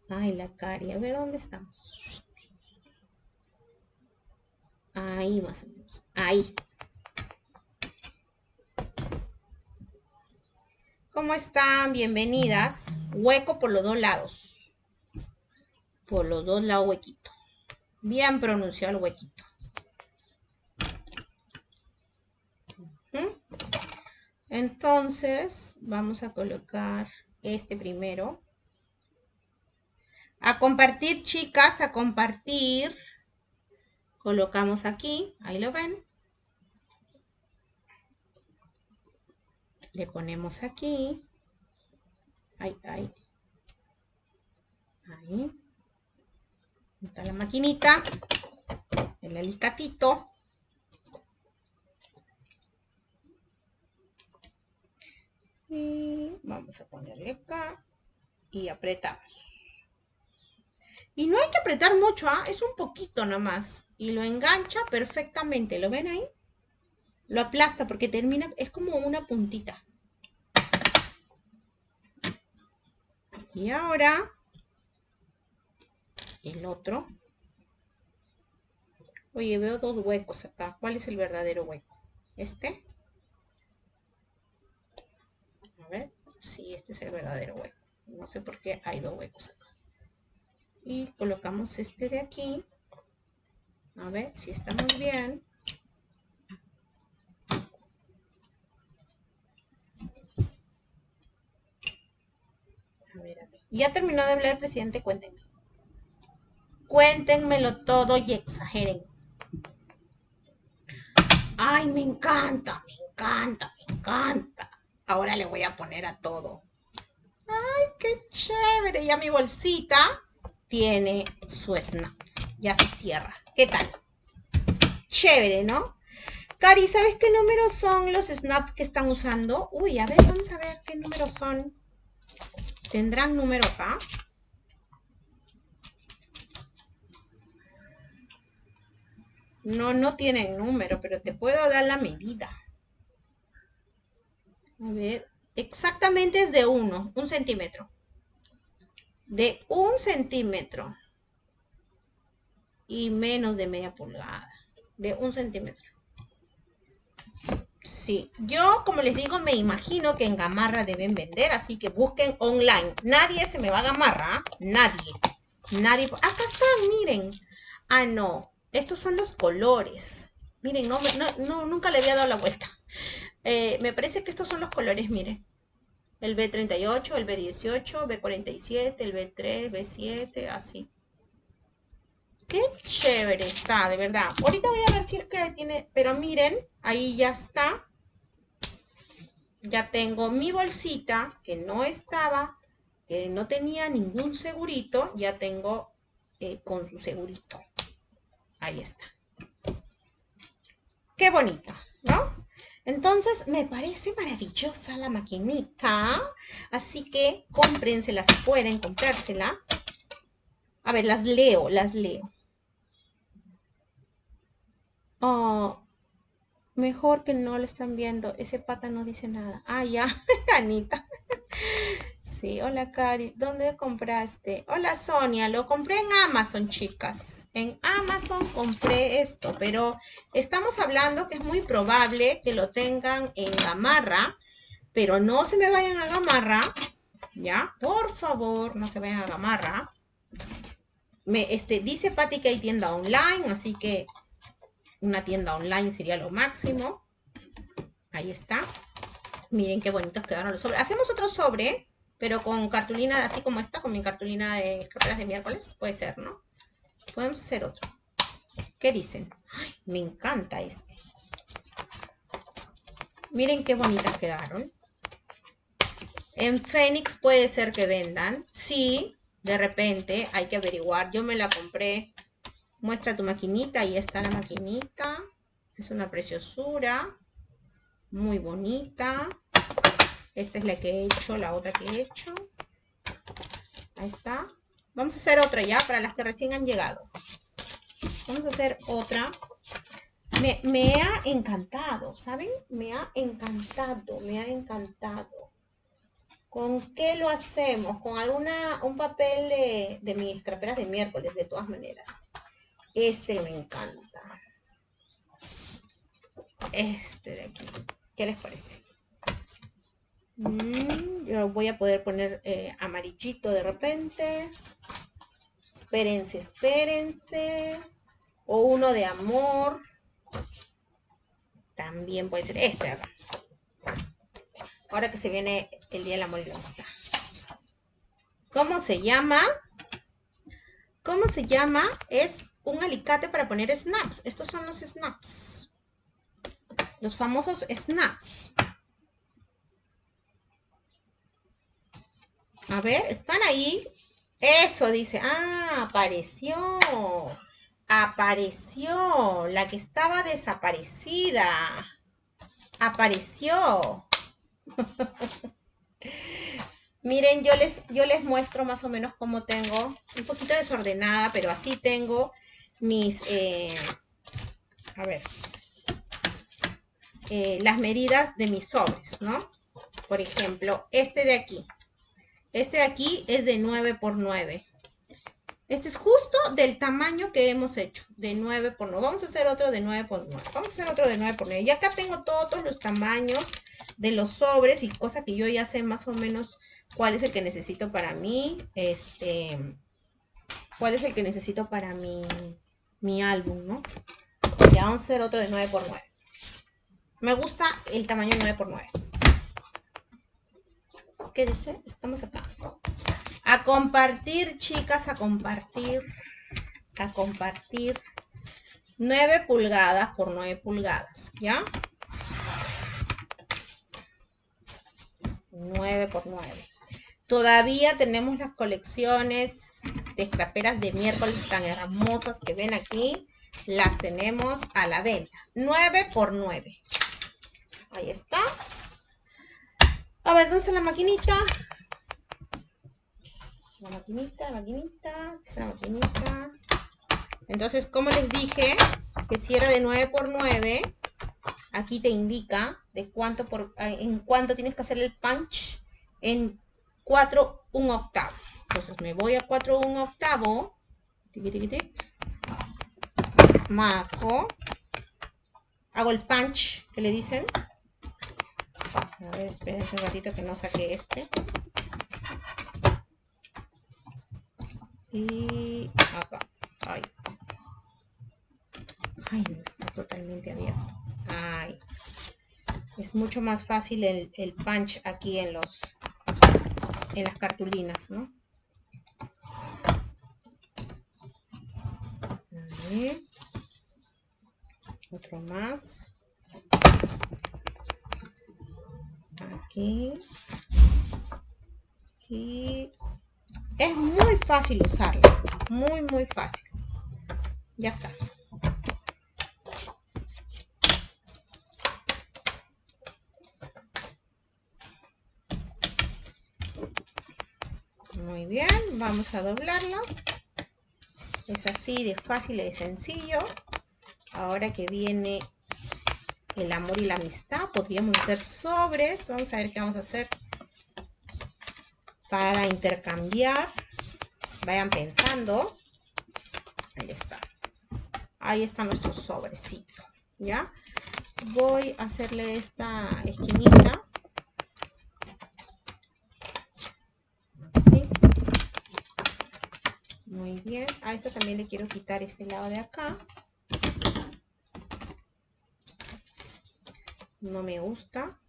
Ay, la cari. A ver, ¿dónde estamos? Ahí más o menos. Ahí. ¿Cómo están? Bienvenidas. Hueco por los dos lados. Por los dos lados huequito. Bien pronunciado el huequito. Entonces, vamos a colocar este primero. A compartir, chicas, a compartir colocamos aquí, ahí lo ven. Le ponemos aquí. Ahí, ahí. Ahí. Está la maquinita. El alicatito. Y vamos a ponerle acá. Y apretamos. Y no hay que apretar mucho, ¿ah? es un poquito nomás. Y lo engancha perfectamente. ¿Lo ven ahí? Lo aplasta porque termina, es como una puntita. Y ahora, el otro. Oye, veo dos huecos acá. ¿Cuál es el verdadero hueco? ¿Este? A ver. Sí, este es el verdadero hueco. No sé por qué hay dos huecos acá y colocamos este de aquí a ver si estamos bien a ver, a ver. ya terminó de hablar el presidente cuéntenme cuéntenmelo todo y exageren ay me encanta me encanta me encanta ahora le voy a poner a todo ay qué chévere ya mi bolsita tiene su snap. Ya se cierra. ¿Qué tal? Chévere, ¿no? Cari, ¿sabes qué números son los snaps que están usando? Uy, a ver, vamos a ver qué números son. ¿Tendrán número acá? No, no tienen número, pero te puedo dar la medida. A ver, exactamente es de uno, un centímetro de un centímetro y menos de media pulgada, de un centímetro. Sí, yo como les digo, me imagino que en Gamarra deben vender, así que busquen online. Nadie se me va a Gamarra, nadie. Nadie. Acá están, miren. Ah, no, estos son los colores. Miren, no, no, nunca le había dado la vuelta. Eh, me parece que estos son los colores, miren el B38, el B18, B47, el B3, B7, así. Qué chévere está, de verdad. Ahorita voy a ver si es que tiene, pero miren, ahí ya está. Ya tengo mi bolsita que no estaba, que no tenía ningún segurito, ya tengo eh, con su segurito. Ahí está. Qué bonito, ¿no? Entonces, me parece maravillosa la maquinita. Así que cómprensela si pueden comprársela. A ver, las leo, las leo. Oh, mejor que no lo están viendo. Ese pata no dice nada. Ah, ya, Anita. Sí, hola Cari, ¿dónde compraste? Hola Sonia, lo compré en Amazon, chicas. En Amazon compré esto, pero estamos hablando que es muy probable que lo tengan en Gamarra, pero no se me vayan a Gamarra, ¿ya? Por favor, no se vayan a Gamarra. Me, este, dice Patti que hay tienda online, así que una tienda online sería lo máximo. Ahí está. Miren qué bonitos quedaron los sobres. Hacemos otro sobre pero con cartulina así como esta, con mi cartulina de escarpelas de miércoles, puede ser, ¿no? Podemos hacer otro. ¿Qué dicen? Me encanta este. Miren qué bonitas quedaron. En Fénix puede ser que vendan. Sí, de repente hay que averiguar. Yo me la compré. Muestra tu maquinita. Ahí está la maquinita. Es una preciosura. Muy bonita. Esta es la que he hecho, la otra que he hecho. Ahí está. Vamos a hacer otra ya para las que recién han llegado. Vamos a hacer otra. Me, ha encantado, ¿saben? Me ha encantado, me ha encantado. ¿Con qué lo hacemos? Con alguna, un papel de, de mis craperas de miércoles, de todas maneras. Este me encanta. Este de aquí. ¿Qué les parece? Mm, yo voy a poder poner eh, amarillito de repente. Espérense, espérense. O uno de amor. También puede ser este Ahora que se viene el Día del Amor y la Amistad. ¿Cómo se llama? ¿Cómo se llama? Es un alicate para poner snaps. Estos son los snaps. Los famosos snaps. A ver, ¿están ahí? Eso dice. Ah, apareció. Apareció. La que estaba desaparecida. Apareció. Miren, yo les, yo les muestro más o menos cómo tengo, un poquito desordenada, pero así tengo mis, eh, a ver, eh, las medidas de mis sobres, ¿no? Por ejemplo, este de aquí. Este de aquí es de 9 por 9. Este es justo del tamaño que hemos hecho, de 9 por 9. Vamos a hacer otro de 9 por 9. Vamos a hacer otro de 9 por 9. Y acá tengo todos los tamaños de los sobres y cosas que yo ya sé más o menos cuál es el que necesito para mí. Este, cuál es el que necesito para mi, mi álbum, ¿no? Ya vamos a hacer otro de 9 por 9. Me gusta el tamaño 9 por 9. ¿Qué dice? Estamos acá. A compartir, chicas, a compartir. A compartir. 9 pulgadas por 9 pulgadas, ¿ya? 9 por 9. Todavía tenemos las colecciones de escraperas de miércoles tan hermosas que ven aquí. Las tenemos a la venta. 9 por 9. Ahí está. A ver, ¿dónde está la maquinita? La maquinita, la maquinita, la maquinita. Entonces, como les dije, que si era de 9 por 9, aquí te indica de cuánto por, en cuánto tienes que hacer el punch en 4 un octavo. Entonces me voy a 4 un octavo. Marco. Hago el punch que le dicen. A ver, esperen un ratito que no saque este. Y acá. Ay. Ay, no está totalmente abierto. Ay. Es mucho más fácil el, el punch aquí en los en las cartulinas, ¿no? Otro más. Aquí. Y es muy fácil usarlo. Muy, muy fácil. Ya está. Muy bien, vamos a doblarlo. Es así de fácil y de sencillo. Ahora que viene el amor y la amistad, podríamos hacer sobres. Vamos a ver qué vamos a hacer para intercambiar. Vayan pensando. Ahí está. Ahí está nuestro sobrecito. ¿Ya? Voy a hacerle esta esquinita. Muy bien. A esto le quiero quitar este lado de acá. No me gusta.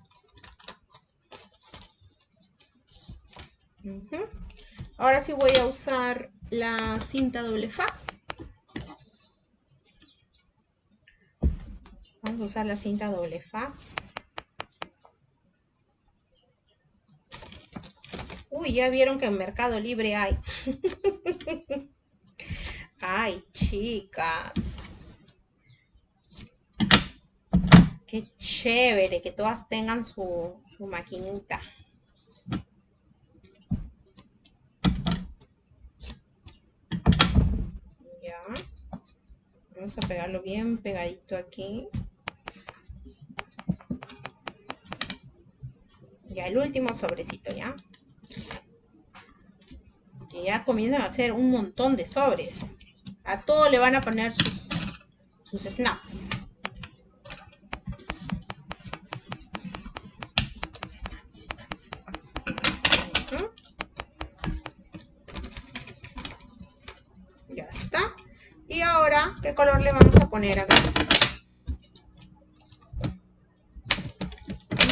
Ahora sí voy a usar la cinta doble faz. Vamos a usar la cinta doble faz. Uy, ya vieron que en Mercado Libre hay. Ay, chicas. Qué chévere que todas tengan su, maquinita. Ya. Vamos a pegarlo bien pegadito aquí. Ya, el último sobrecito, ¿ya? Que ya comienzan a hacer un montón de sobres. A todo le van a poner sus, snaps. Ya está. Y ahora, ¿qué color le vamos a poner acá?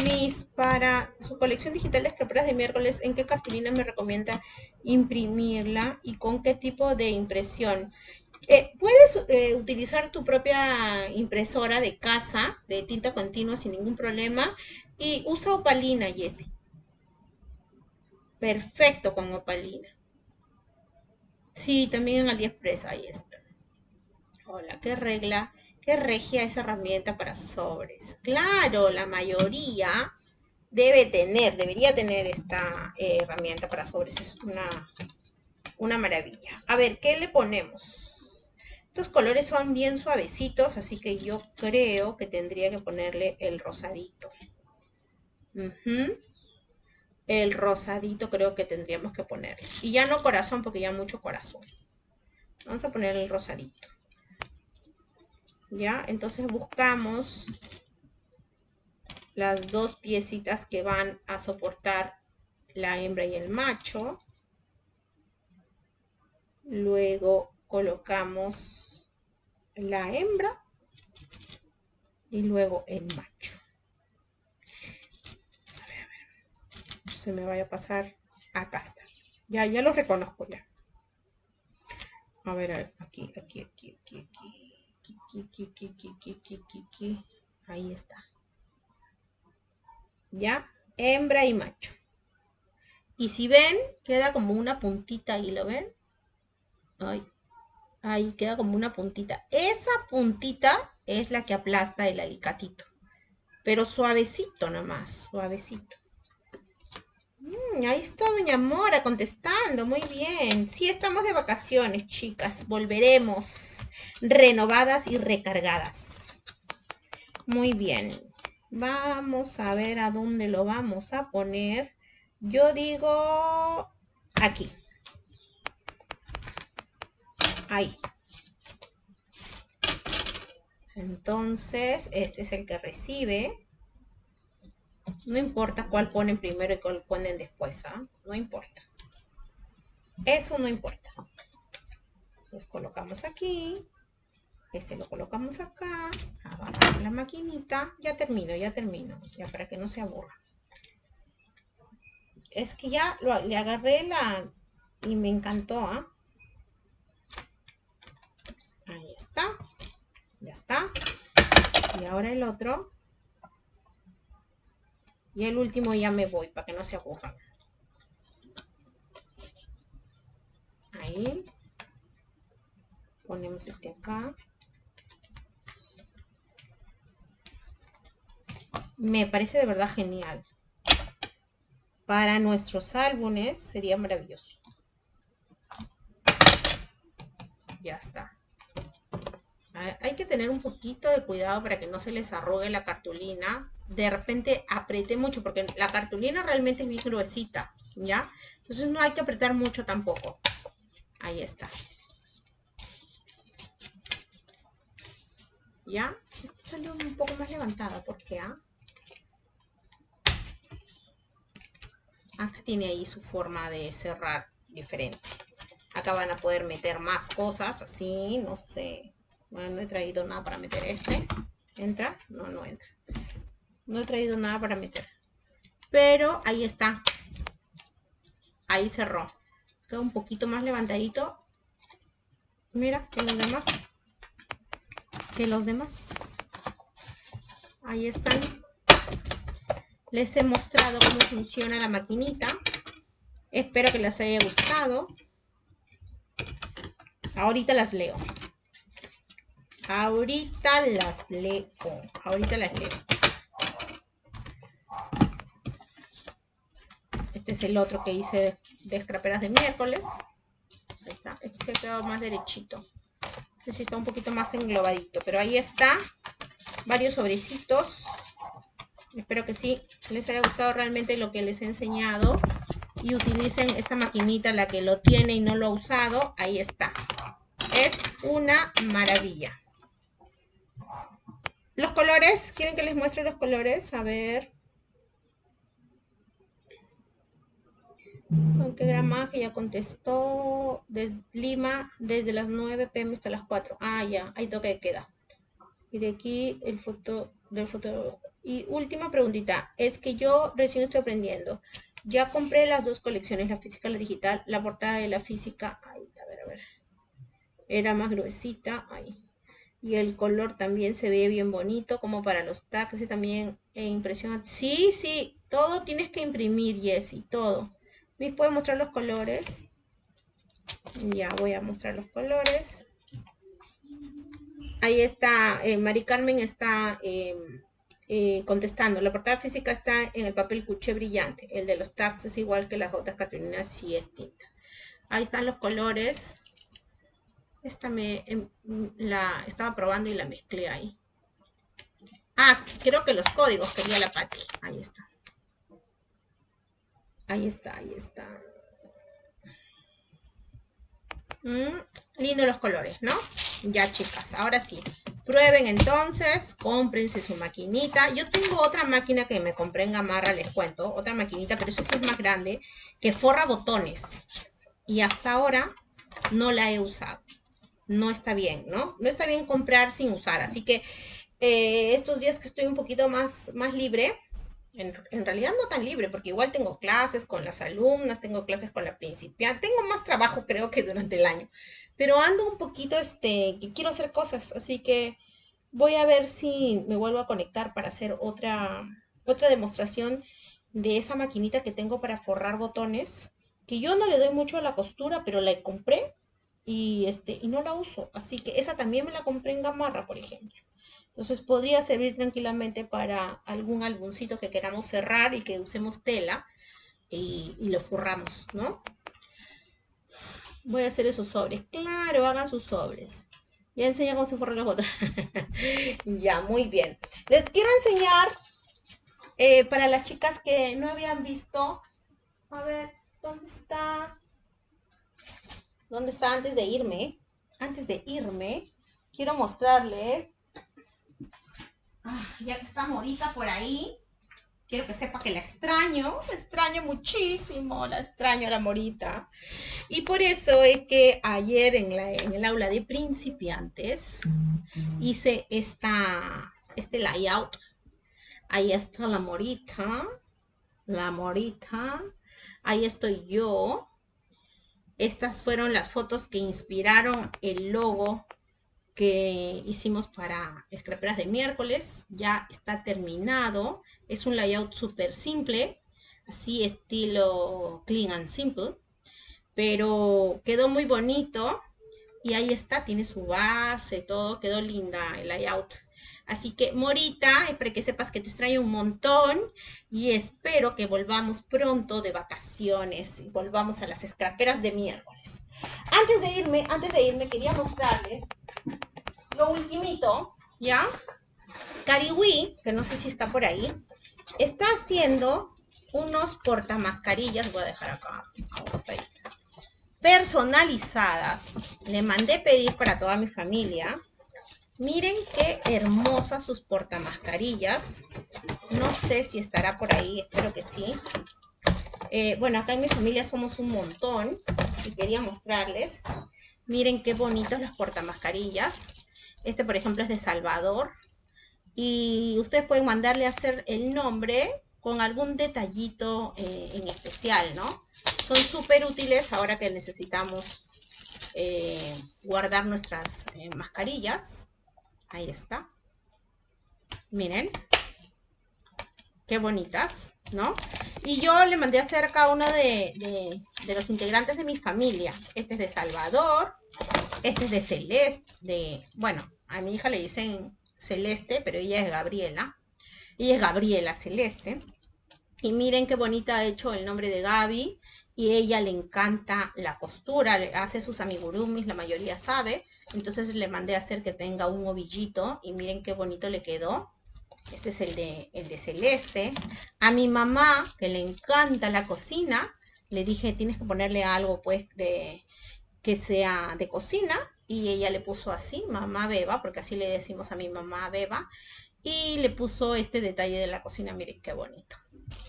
Mis para su colección digital de escraperas de miércoles, ¿en qué cartulina me recomienda imprimirla y con qué tipo de impresión? Eh, puedes eh, utilizar tu propia impresora de casa de tinta continua sin ningún problema y usa opalina, Jessie. Perfecto con opalina. Sí, también en AliExpress, ahí está. Hola, qué regla, qué regia esa herramienta para sobres. Claro, la mayoría debe tener, debería tener esta eh, herramienta para sobres. Es una, una maravilla. A ver, ¿qué le ponemos? Estos colores son bien suavecitos, así que yo creo que tendría que ponerle el rosadito. El rosadito creo que tendríamos que ponerle. Y ya no corazón, porque ya mucho corazón. Vamos a poner el rosadito. ¿Ya? Entonces buscamos las dos piecitas que van a soportar la hembra y el macho. Luego colocamos la hembra y luego el macho. A ver, a ver. Se me vaya a pasar. Acá está. Ya, ya lo reconozco ya. A ver, a ver. Aquí, aquí, aquí, aquí, aquí. Aquí, aquí, aquí, aquí, aquí, Ahí está. Ya, hembra y macho. Y si ven, queda como una puntita ahí, ¿lo ven? Ay, ahí queda como una puntita. Esa puntita es la que aplasta el alicatito. Pero suavecito nomás, suavecito. Mm, ahí está Doña Mora contestando, muy bien. Sí, estamos de vacaciones, chicas. Volveremos renovadas y recargadas. Muy bien. Vamos a ver a dónde lo vamos a poner. Yo digo aquí. Ahí. Entonces, este es el que recibe. No importa cuál ponen primero y cuál ponen después, ¿ah? No importa. Eso no importa. Entonces colocamos aquí. Este lo colocamos acá, agarramos la maquinita, ya termino, ya termino, ya para que no se aburra. Es que ya le agarré la y me encantó, ¿ah? Está, ya está. Y ahora el otro. Y el último ya me voy para que no se aburran. Ahí. Ponemos este acá. me parece de verdad genial. Para nuestros álbumes sería maravilloso. Ya está. Hay que tener un poquito de cuidado para que no se les arrugue la cartulina. De repente apriete mucho porque la cartulina realmente es bien gruesita, ¿ya? Entonces no hay que apretar mucho tampoco. Ahí está. ¿Ya? Esta salió un poco más levantada porque, ¿ah? Acá tiene ahí su forma de cerrar diferente. Acá van a poder meter más cosas, así, no sé. Bueno, no he traído nada para meter este. ¿Entra? No, no entra. No he traído nada para meter. Pero ahí está. Ahí cerró. Queda un poquito más levantadito. Mira, que los demás. Que los demás. Ahí están les he mostrado cómo funciona la maquinita. Espero que les haya gustado. Ahorita las leo. Ahorita las leo. Ahorita las leo. Este es el otro que hice de, escraperas de miércoles. Ahí está. Este se ha quedado más derechito. Este sí está un poquito más englobadito. Pero ahí está. Varios sobrecitos. Espero que sí les haya gustado realmente lo que les he enseñado. Y utilicen esta maquinita, la que lo tiene y no lo ha usado. Ahí está. Es una maravilla. Los colores, ¿quieren que les muestre los colores? A ver. ¿Con qué gramaje? Ya contestó. Desde Lima, desde las 9 pm hasta las 4. Ah, ya, ahí toque queda. Y de aquí el foto del foto y última preguntita, es que yo recién estoy aprendiendo. Ya compré las dos colecciones, la física y la digital. La portada de la física, ay, a ver, a ver. Era más gruesita, ahí. Y el color también se ve bien bonito, como para los y también e impresión. Sí, sí, todo tienes que imprimir, Jessy, todo. ¿Me puede mostrar los colores? Ya voy a mostrar los colores. Ahí está, eh, Mari Carmen está em, eh, contestando. La portada física está en el papel cuché brillante. El de los tags es igual que las otras Catrinas, sí es tinta. Ahí están los colores. Esta me em, la estaba probando y la mezclé ahí. Ah, creo que los códigos quería la Patti. Ahí está. Ahí está, ahí está. Mm, lindo los colores, ¿no? Ya, chicas, ahora sí. Prueben entonces, cómprense su maquinita. Yo tengo otra máquina que me compré en Gamarra, les cuento. Otra maquinita, pero esa sí es más grande, que forra botones. Y hasta ahora no la he usado. No está bien, ¿no? No está bien comprar sin usar. Así que eh, estos días que estoy un poquito más, más libre, en, realidad no tan libre, porque igual tengo clases con las alumnas, tengo clases con la principiante, tengo más trabajo creo que durante el año, pero ando un poquito, este, que quiero hacer cosas, así que voy a ver si me vuelvo a conectar para hacer otra, otra demostración de esa maquinita que tengo para forrar botones, que yo no le doy mucho a la costura, pero la compré y, este, y no la uso, así que esa también me la compré en Gamarra, por ejemplo. Entonces podría servir tranquilamente para algún álbumcito que queramos cerrar y que usemos tela y, lo forramos, ¿no? Voy a hacer esos sobres. Claro, hagan sus sobres. Ya enseñé cómo se forran las botas. ya, muy bien. Les quiero enseñar eh, para las chicas que no habían visto. A ver, ¿dónde está? ¿Dónde está antes de irme? Antes de irme, quiero mostrarles Ah, ya que está Morita por ahí, quiero que sepa que la extraño, la extraño muchísimo, la extraño la Morita. Y por eso es que ayer en, el aula de principiantes hice esta, este layout. Ahí está la Morita, la Morita, ahí estoy yo. Estas fueron las fotos que inspiraron el logo que hicimos para escraperas de miércoles. Ya está terminado. Es un layout súper simple, así estilo clean and simple. Pero quedó muy bonito. Y ahí está, tiene su base, todo. Quedó linda el layout. Así que, Morita, espero que sepas que te extraño un montón y espero que volvamos pronto de vacaciones y volvamos a las escraperas de miércoles. Antes de irme, antes de irme, quería mostrarles lo ultimito, ¿ya? Cariwi, que no sé si está por ahí, está haciendo unos portamascarillas, voy a dejar acá, personalizadas. Le mandé pedir para toda mi familia. Miren qué hermosas sus portamascarillas. No sé si estará por ahí, espero que sí. Eh, bueno, acá en mi familia somos un montón y quería mostrarles. Miren qué bonitos los portamascarillas. Este, por ejemplo, es de Salvador. Y ustedes pueden mandarle a hacer el nombre con algún detallito eh, en especial, ¿no? Son súper útiles ahora que necesitamos eh, guardar nuestras mascarillas. Ahí está. Miren. Qué bonitas, ¿no? Y yo le mandé a hacer cada uno de, de los integrantes de mi familia. Este es de Salvador. Este es de Celeste, de, bueno, a mi hija le dicen Celeste, pero ella es Gabriela. Ella es Gabriela Celeste. Y miren qué bonita ha hecho el nombre de Gaby. Y ella le encanta la costura, hace sus amigurumis, la mayoría sabe. Entonces le mandé a hacer que tenga un ovillito. Y miren qué bonito le quedó. Este es el de, el de Celeste. A mi mamá, que le encanta la cocina, le dije, tienes que ponerle algo pues de, que sea de cocina y ella le puso así, mamá Beba, porque así le decimos a mi mamá Beba, y le puso este detalle de la cocina, miren qué bonito.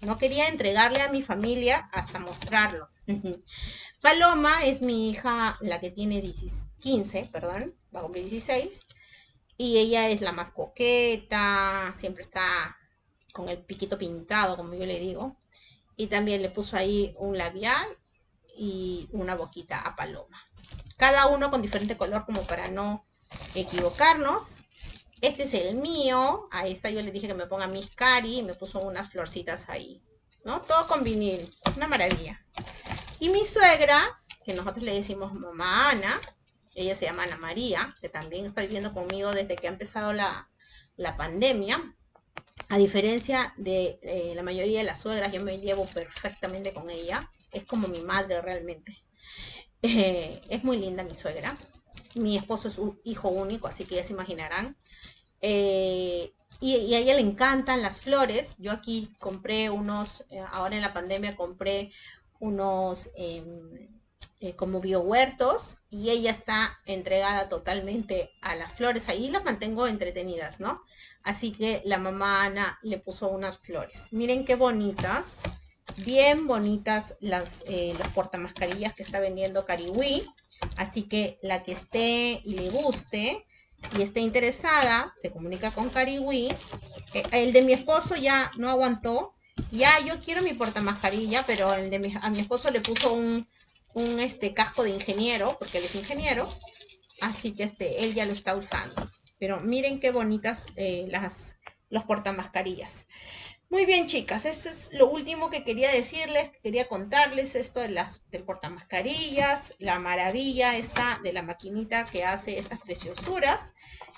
No quería entregarle a mi familia hasta mostrarlo. Paloma es mi hija, la que tiene 15, perdón, va a cumplir 16, y ella es la más coqueta, siempre está con el piquito pintado, como yo le digo, y también le puso ahí un labial y una boquita a paloma. Cada uno con diferente color como para no equivocarnos. Este es el mío. A esta yo le dije que me ponga mis cari y me puso unas florcitas ahí ¿no? Todo con vinil, una maravilla. Y mi suegra, que nosotros le decimos mamá Ana, ella se llama Ana María, que también está viviendo conmigo desde que ha empezado la, pandemia. A diferencia de eh, la mayoría de las suegras, yo me llevo perfectamente con ella. Es como mi madre realmente. Eh, es muy linda mi suegra. Mi esposo es un hijo único, así que ya se imaginarán. Eh, y, a ella le encantan las flores. Yo aquí compré unos, ahora en la pandemia compré unos em, como biohuertos y ella está entregada totalmente a las flores. Ahí las mantengo entretenidas, ¿no? Así que la mamá Ana le puso unas flores. Miren qué bonitas. Bien bonitas las, eh, las portamascarillas que está vendiendo Cariwi. Así que la que esté y le guste y esté interesada, se comunica con Cariwi. Eh, el de mi esposo ya no aguantó. Ya yo quiero mi portamascarilla, pero el de a mi esposo le puso un, un este, casco de ingeniero, porque él es ingeniero. Así que este, él ya lo está usando. Pero miren qué bonitas eh, las, los portamascarillas. Muy bien, chicas, eso es lo último que quería decirles, quería contarles esto de las, del portamascarillas, la maravilla esta de la maquinita que hace estas preciosuras.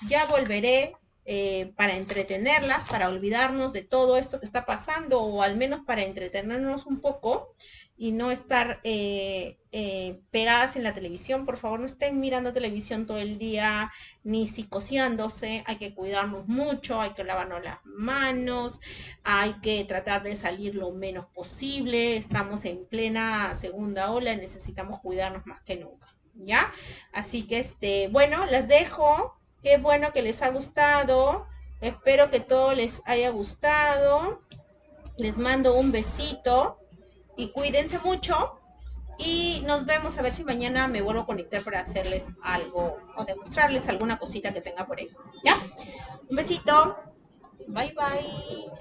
Ya volveré eh, para entretenerlas, para olvidarnos de todo esto que está pasando o al menos para entretenernos un poco y no estar eh, eh, pegadas en la televisión. Por favor, no estén mirando televisión todo el día ni psicoseándose. Hay que cuidarnos mucho, hay que lavarnos las manos, hay que tratar de salir lo menos posible. Estamos en plena segunda ola y necesitamos cuidarnos más que nunca. ¿Ya? Así que, este, bueno, las dejo. Qué bueno que les ha gustado. Espero que todo les haya gustado. Les mando un besito y cuídense mucho. Y nos vemos a ver si mañana me vuelvo a conectar para hacerles algo o demostrarles alguna cosita que tenga por ahí. ¿Ya? Un besito. Bye bye.